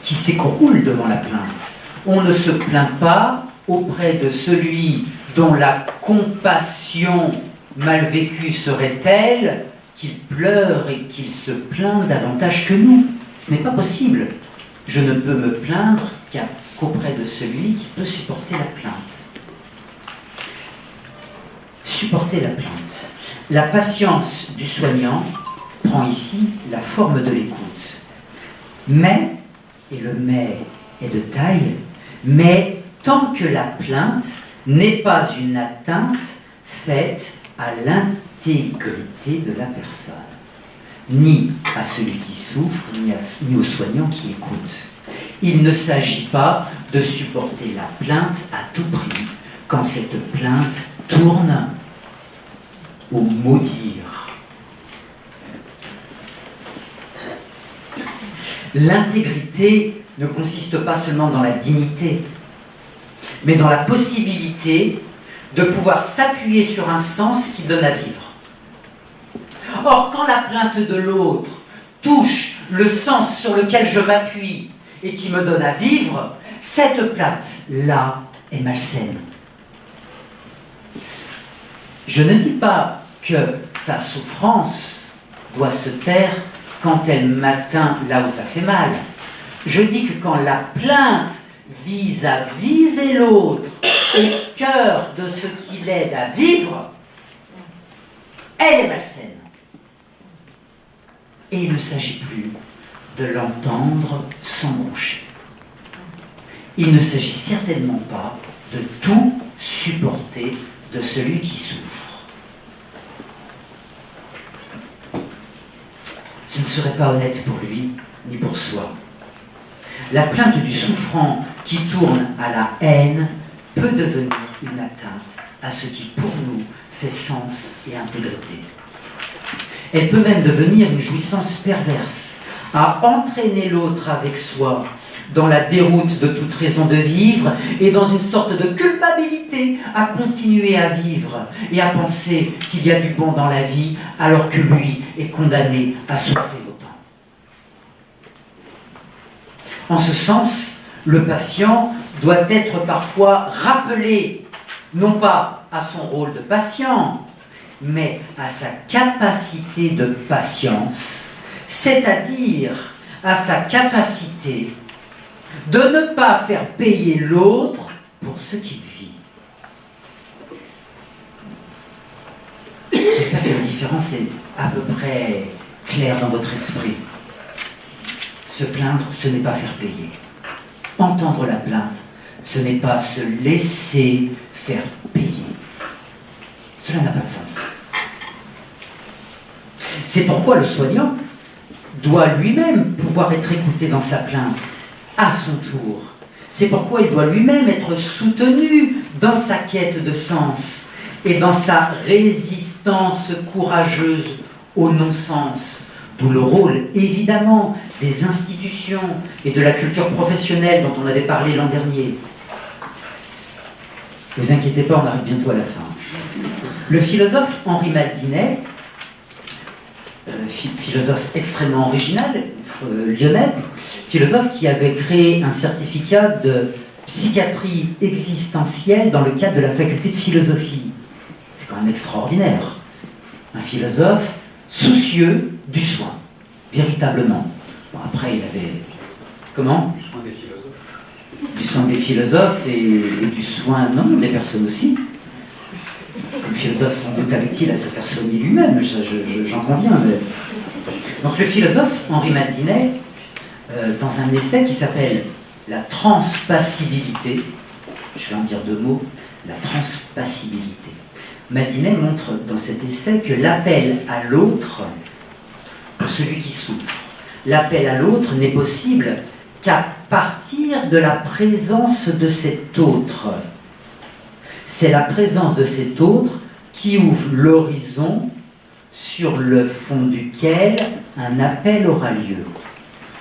qui s'écroule devant la plainte. On ne se plaint pas auprès de celui dont la compassion mal vécue serait telle qu'il pleure et qu'il se plaint davantage que nous. Ce n'est pas possible. Je ne peux me plaindre qu'auprès de celui qui peut supporter la plainte. Supporter la plainte. La patience du soignant prend ici la forme de l'écoute. Mais, et le mais est de taille, mais tant que la plainte n'est pas une atteinte faite à l'intégrité de la personne, ni à celui qui souffre, ni, ni au soignant qui écoute. Il ne s'agit pas de supporter la plainte à tout prix quand cette plainte tourne au maudire. L'intégrité ne consiste pas seulement dans la dignité, mais dans la possibilité de pouvoir s'appuyer sur un sens qui donne à vivre. Or, quand la plainte de l'autre touche le sens sur lequel je m'appuie et qui me donne à vivre, cette plainte-là est malsaine. Je ne dis pas que sa souffrance doit se taire quand elle m'atteint là où ça fait mal. Je dis que quand la plainte vise à viser l'autre au cœur de ce qui l'aide à vivre, elle est malsaine. Et il ne s'agit plus de l'entendre sans broncher. Il ne s'agit certainement pas de tout supporter de celui qui souffre. Ce ne serait pas honnête pour lui ni pour soi. La plainte du souffrant qui tourne à la haine peut devenir une atteinte à ce qui pour nous fait sens et intégrité. Elle peut même devenir une jouissance perverse, à entraîner l'autre avec soi dans la déroute de toute raison de vivre et dans une sorte de culpabilité à continuer à vivre et à penser qu'il y a du bon dans la vie alors que lui est condamné à souffrir autant. En ce sens, le patient doit être parfois rappelé, non pas à son rôle de patient, mais à sa capacité de patience, c'est-à-dire à sa capacité de ne pas faire payer l'autre pour ce qu'il vit. J'espère que la différence est à peu près claire dans votre esprit. Se plaindre, ce n'est pas faire payer entendre la plainte, ce n'est pas se laisser faire payer. Cela n'a pas de sens. C'est pourquoi le soignant doit lui-même pouvoir être écouté dans sa plainte, à son tour. C'est pourquoi il doit lui-même être soutenu dans sa quête de sens et dans sa résistance courageuse au non-sens, D'où le rôle, évidemment, des institutions et de la culture professionnelle dont on avait parlé l'an dernier. Ne vous inquiétez pas, on arrive bientôt à la fin. Le philosophe Henri Maldinet, euh, philosophe extrêmement original, euh, lyonnais, philosophe qui avait créé un certificat de psychiatrie existentielle dans le cadre de la faculté de philosophie. C'est quand même extraordinaire. Un philosophe soucieux du soin, véritablement. après, il avait. Comment? Du soin des philosophes. Du soin des philosophes et, du soin, non, des personnes aussi. Le philosophe, sans doute, avait-il à se faire soigner lui-même, j'en conviens. Donc, le philosophe Henri Maldinet, euh, dans un essai qui s'appelle La transpassibilité, je vais en dire deux mots, la transpassibilité. Maldinet montre dans cet essai que l'appel à l'autre, pour celui qui souffre, l'appel à l'autre n'est possible qu'à partir de la présence de cet autre. C'est la présence de cet autre qui ouvre l'horizon sur le fond duquel un appel aura lieu.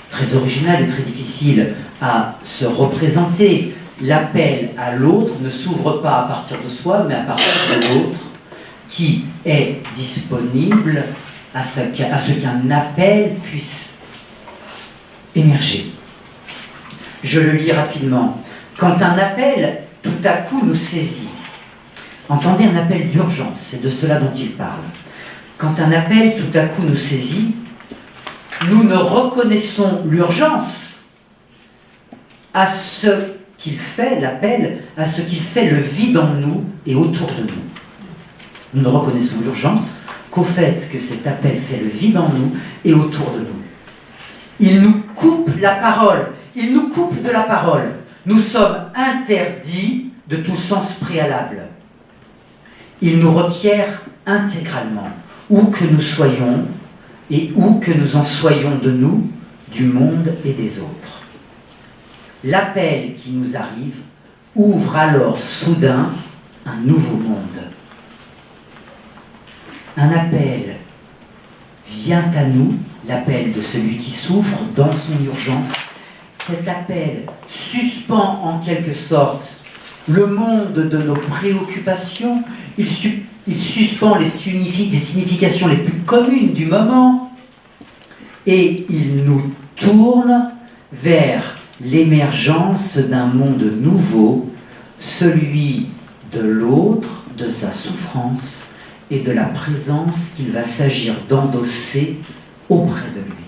Très original et très difficile à se représenter. L'appel à l'autre ne s'ouvre pas à partir de soi, mais à partir de l'autre qui est disponible à ce qu'un appel puisse émerger. Je le lis rapidement. Quand un appel tout à coup nous saisit, entendez un appel d'urgence, c'est de cela dont il parle. Quand un appel tout à coup nous saisit, nous ne reconnaissons l'urgence à ce qu'il fait, l'appel, à ce qu'il fait le vide en nous et autour de nous. Nous ne reconnaissons l'urgence qu'au fait que cet appel fait le vide en nous et autour de nous. Il nous coupe la parole, il nous coupe de la parole. Nous sommes interdits de tout sens préalable. Il nous requiert intégralement, où que nous soyons et où que nous en soyons de nous, du monde et des autres. L'appel qui nous arrive ouvre alors soudain un nouveau monde un appel vient à nous, l'appel de celui qui souffre dans son urgence. Cet appel suspend en quelque sorte le monde de nos préoccupations, il, suspend les, les significations les plus communes du moment et il nous tourne vers l'émergence d'un monde nouveau, celui de l'autre, de sa souffrance et de la présence qu'il va s'agir d'endosser auprès de lui.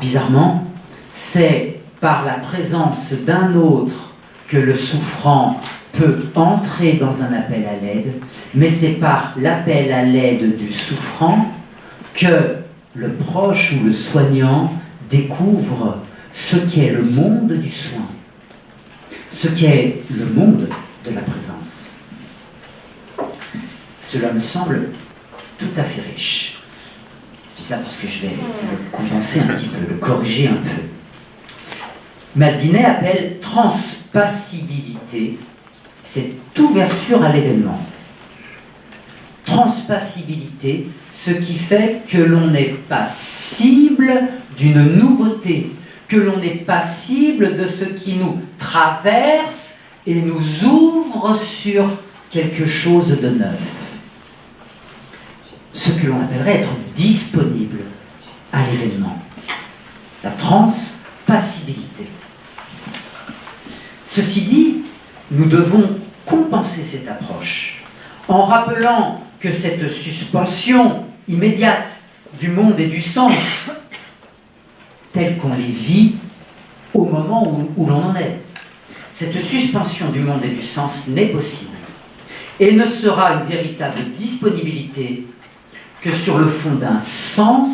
Bizarrement, c'est par la présence d'un autre que le souffrant peut entrer dans un appel à l'aide, mais c'est par l'appel à l'aide du souffrant que le proche ou le soignant découvre ce qu'est le monde du soin, ce qu'est le monde de la présence. Cela me semble tout à fait riche. Je dis ça parce que je vais le compenser un petit peu, le corriger un peu. Maldinet appelle transpassibilité cette ouverture à l'événement. Transpassibilité, ce qui fait que l'on est passible d'une nouveauté, que l'on est passible de ce qui nous traverse et nous ouvre sur quelque chose de neuf ce que l'on appellerait être disponible à l'événement. La transpassibilité. Ceci dit, nous devons compenser cette approche en rappelant que cette suspension immédiate du monde et du sens, telle qu'on les vit au moment où, où l'on en est, cette suspension du monde et du sens n'est possible et ne sera une véritable disponibilité que sur le fond d'un sens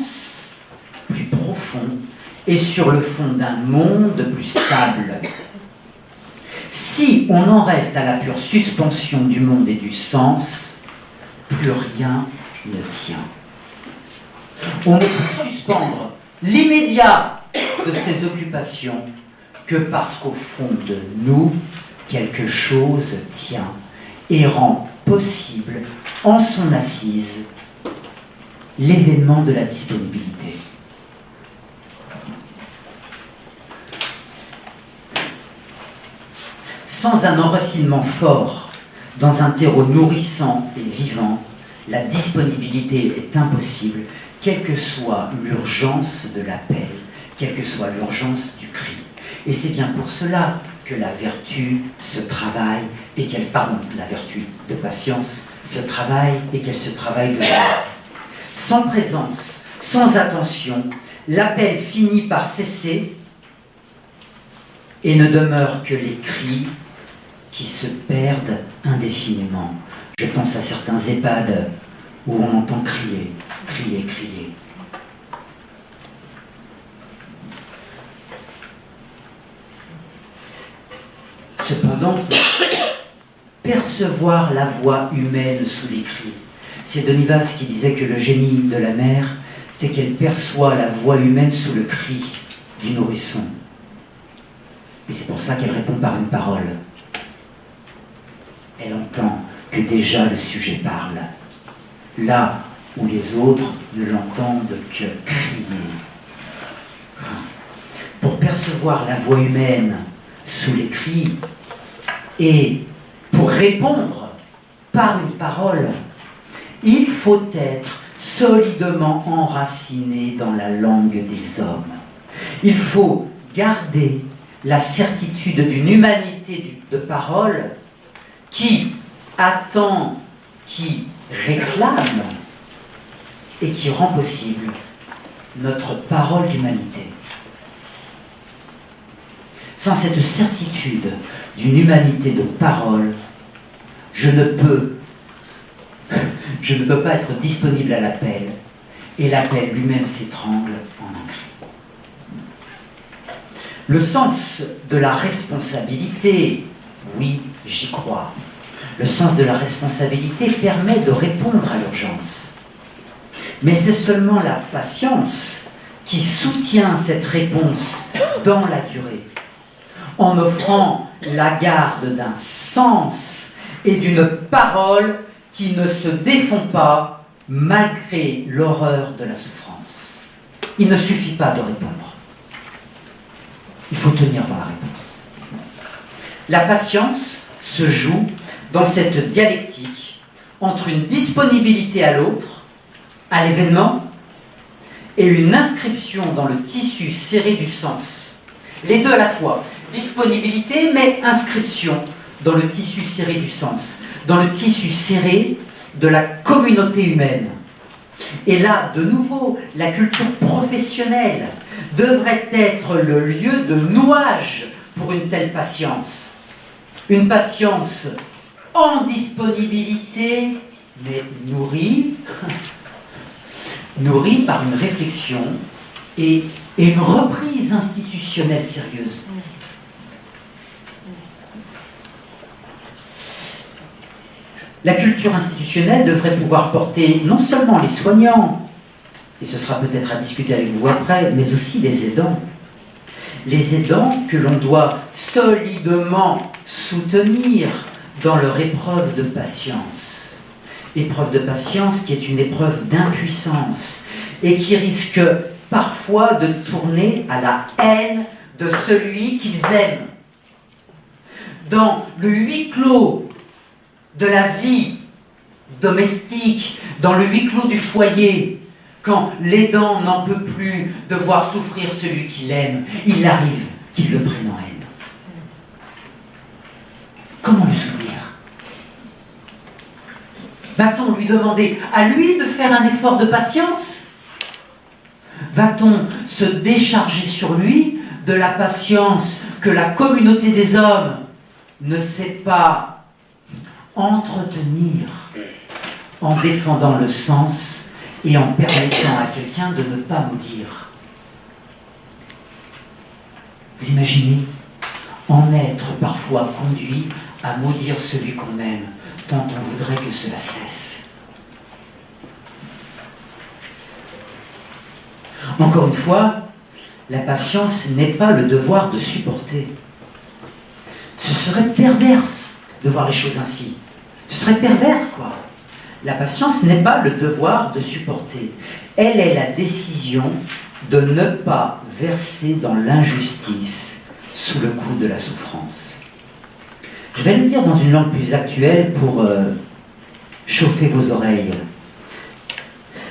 plus profond et sur le fond d'un monde plus stable. Si on en reste à la pure suspension du monde et du sens, plus rien ne tient. On ne peut suspendre l'immédiat de ces occupations que parce qu'au fond de nous, quelque chose tient et rend possible en son assise l'événement de la disponibilité. Sans un enracinement fort Dans un terreau nourrissant et vivant, la disponibilité est impossible, quelle que soit l'urgence de l'appel, quelle que soit l'urgence du cri. Et c'est bien pour cela que la vertu se travaille et qu'elle, pardon, la vertu de patience se travaille et qu'elle se travaille de Sans présence, sans attention, l'appel finit par cesser et ne demeure que les cris qui se perdent indéfiniment. Je pense à certains EHPAD où on entend crier, crier, crier. Cependant, percevoir la voix humaine sous les cris, c'est Denivas qui disait que le génie de la mère, c'est qu'elle perçoit la voix humaine sous le cri du nourrisson. Et c'est pour ça qu'elle répond par une parole. Elle entend que déjà le sujet parle, là où les autres ne l'entendent que crier. Pour percevoir la voix humaine sous les cris et pour répondre par une parole, il faut être solidement enraciné dans la langue des hommes. Il faut garder la certitude d'une humanité de parole qui attend, qui réclame et qui rend possible notre parole d'humanité. Sans cette certitude d'une humanité de parole, je ne peux, je ne peux pas être disponible à l'appel, et l'appel lui-même s'étrangle en un cri. Le sens de la responsabilité, oui, j'y crois. Le sens de la responsabilité permet de répondre à l'urgence. Mais c'est seulement la patience qui soutient cette réponse dans la durée, en offrant la garde d'un sens et d'une parole qui ne se défont pas malgré l'horreur de la souffrance. Il ne suffit pas de répondre. Il faut tenir dans la réponse. La patience se joue dans cette dialectique entre une disponibilité à l'autre, à l'événement, et une inscription dans le tissu serré du sens. Les deux à la fois, disponibilité mais inscription dans le tissu serré du sens, dans le tissu serré de la communauté humaine. Et là, de nouveau, la culture professionnelle devrait être le lieu de nouage pour une telle patience. Une patience en disponibilité, mais nourrie, nourrie par une réflexion et, et une reprise institutionnelle sérieuse. La culture institutionnelle devrait pouvoir porter non seulement les soignants, et ce sera peut-être à discuter avec vous après, mais aussi les aidants. Les aidants que l'on doit solidement soutenir dans leur épreuve de patience. Épreuve de patience qui est une épreuve d'impuissance et qui risque parfois de tourner à la haine de celui qu'ils aiment. Dans le huis clos de la vie domestique, dans le huis clos du foyer, quand l'aidant n'en peut plus de voir souffrir celui qu'il aime, il arrive qu'il le prenne en haine. Comment le soutenir Va-t-on lui demander à lui de faire un effort de patience? Va-t-on se décharger sur lui de la patience que la communauté des hommes ne sait pas entretenir en défendant le sens et en permettant à quelqu'un de ne pas dire. Vous imaginez? En être parfois conduit à maudire celui qu'on aime, tant on voudrait que cela cesse. Encore une fois, la patience n'est pas le devoir de supporter. Ce serait perverse de voir les choses ainsi. Ce serait pervers, quoi. La patience n'est pas le devoir de supporter. Elle est la décision de ne pas verser dans l'injustice sous le coup de la souffrance. Je vais le dire dans une langue plus actuelle pour euh, chauffer vos oreilles.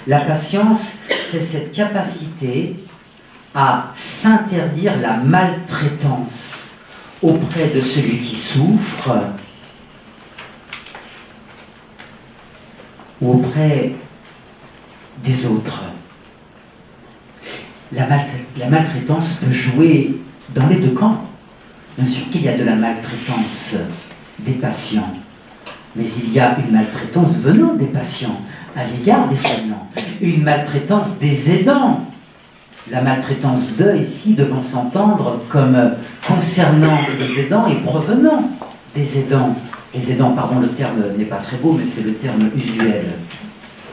La patience, c'est cette capacité à s'interdire la maltraitance auprès de celui qui souffre ou auprès des autres. La, maltraitance peut jouer dans les deux camps. Bien sûr qu'il y a de la maltraitance des patients, mais il y a une maltraitance venant des patients à l'égard des soignants, une maltraitance des aidants. La maltraitance de, ici, devant s'entendre comme concernant les aidants et provenant des aidants. Les aidants, pardon, le terme n'est pas très beau, mais c'est le terme usuel.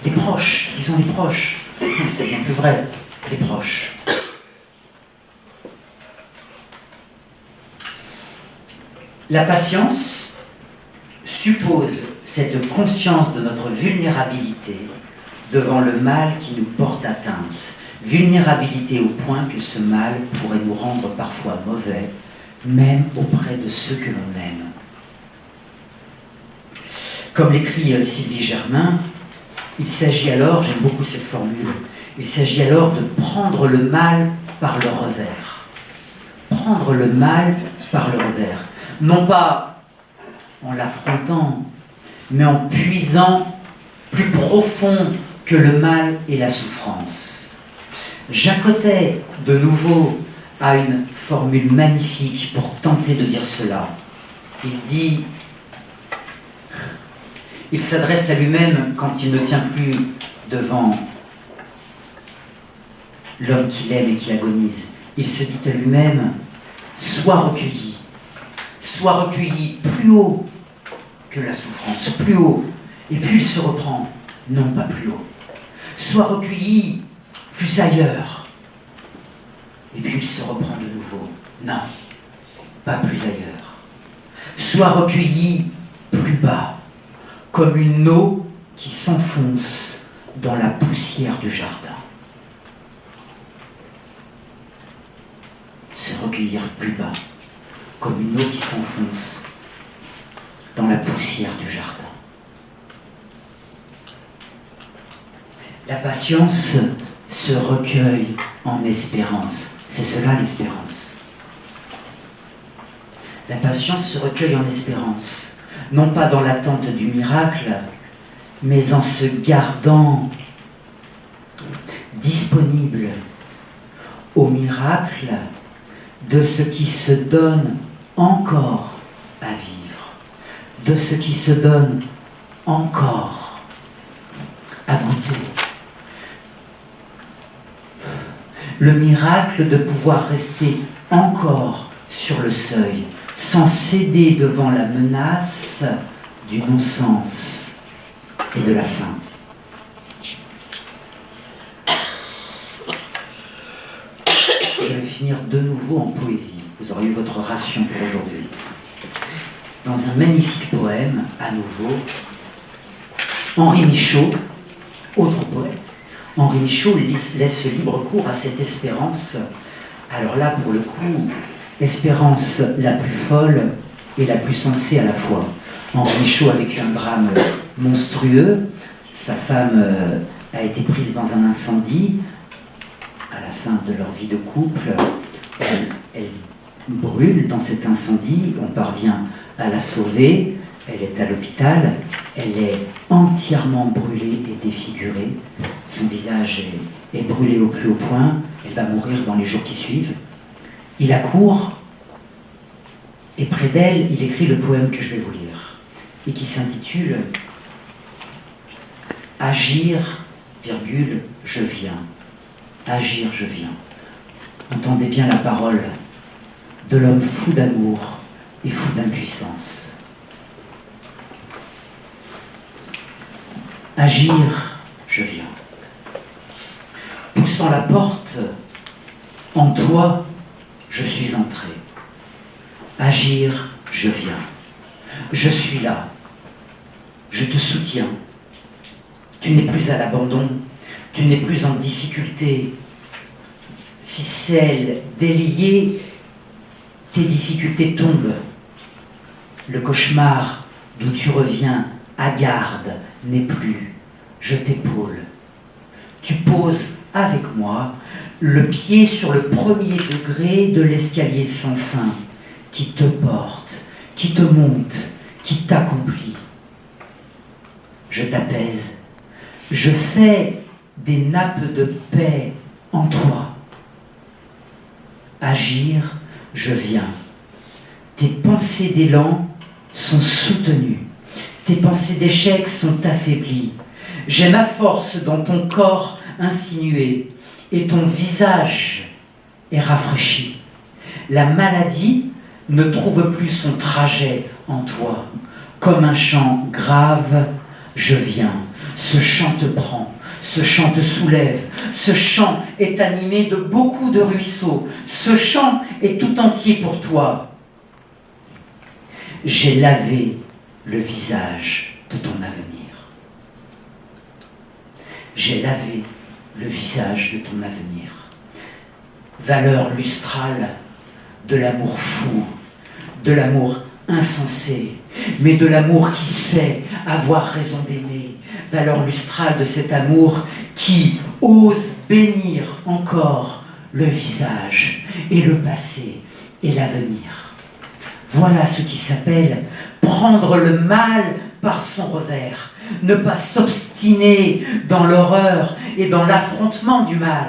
Les proches, disons les proches. C'est bien plus vrai, les proches. La patience suppose cette conscience de notre vulnérabilité devant le mal qui nous porte atteinte. Vulnérabilité au point que ce mal pourrait nous rendre parfois mauvais, même auprès de ceux que l'on aime. Comme l'écrit Sylvie Germain, il s'agit alors, j'aime beaucoup cette formule, il s'agit alors de prendre le mal par le revers. Prendre le mal par le revers. Non pas en l'affrontant, mais en puisant plus profond que le mal et la souffrance. J'accotais de nouveau à une formule magnifique pour tenter de dire cela. Il dit il s'adresse à lui-même quand il ne tient plus devant l'homme qu'il aime et qui agonise. Il se dit à lui-même, sois recueilli, sois recueilli plus haut que la souffrance, plus haut. Et puis il se reprend, non pas plus haut. Sois recueilli plus ailleurs. Et puis il se reprend de nouveau, non, pas plus ailleurs. Sois recueilli plus bas comme une eau qui s'enfonce dans la poussière du jardin. Se recueillir plus bas, comme une eau qui s'enfonce dans la poussière du jardin. La patience se recueille en espérance. C'est cela l'espérance. La patience se recueille en espérance non pas dans l'attente du miracle, mais en se gardant disponible au miracle de ce qui se donne encore à vivre, de ce qui se donne encore à goûter. Le miracle de pouvoir rester encore sur le seuil, sans céder devant la menace du non-sens et de la faim. Je vais finir de nouveau en poésie. Vous aurez eu votre ration pour aujourd'hui. Dans un magnifique poème, à nouveau, Henri Michaud, autre poète, Henri Michaud laisse libre cours à cette espérance. Alors là, pour le coup, espérance la plus folle et la plus sensée à la fois. Henri Michaud a vécu un drame monstrueux. Sa femme euh, a été prise dans un incendie. À la fin de leur vie de couple, elle, brûle dans cet incendie. On parvient à la sauver. Elle est à l'hôpital. Elle est entièrement brûlée et défigurée. Son visage est, brûlé au plus haut point. Elle va mourir dans les jours qui suivent. Il accourt et près d'elle, il écrit le poème que je vais vous lire et qui s'intitule Agir, je viens. Agir, je viens. Entendez bien la parole de l'homme fou d'amour et fou d'impuissance. Agir, je viens. Poussant la porte, en toi, je suis entré. Agir, je viens. Je suis là. Je te soutiens. Tu n'es plus à l'abandon. Tu n'es plus en difficulté. Ficelle, déliée, tes difficultés tombent. Le cauchemar d'où tu reviens, à garde, n'est plus. Je t'épaule. Tu poses avec moi le pied sur le premier degré de l'escalier sans fin qui te porte, qui te monte, qui t'accomplit. Je t'apaise. Je fais des nappes de paix en toi. Agir, je viens. Tes pensées d'élan sont soutenues. Tes pensées d'échec sont affaiblies. J'ai ma force dans ton corps insinué et ton visage est rafraîchi. La maladie ne trouve plus son trajet en toi. Comme un chant grave, je viens. Ce chant te prend, ce chant te soulève. Ce chant est animé de beaucoup de ruisseaux. Ce chant est tout entier pour toi. J'ai lavé le visage de ton avenir. J'ai lavé le visage de ton avenir. Valeur lustrale de l'amour fou, de l'amour insensé, mais de l'amour qui sait avoir raison d'aimer. Valeur lustrale de cet amour qui ose bénir encore le visage et le passé et l'avenir. Voilà ce qui s'appelle prendre le mal par son revers, ne pas s'obstiner dans l'horreur et dans l'affrontement du mal,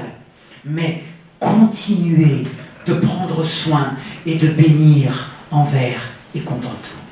mais continuer de prendre soin et de bénir envers et contre tout.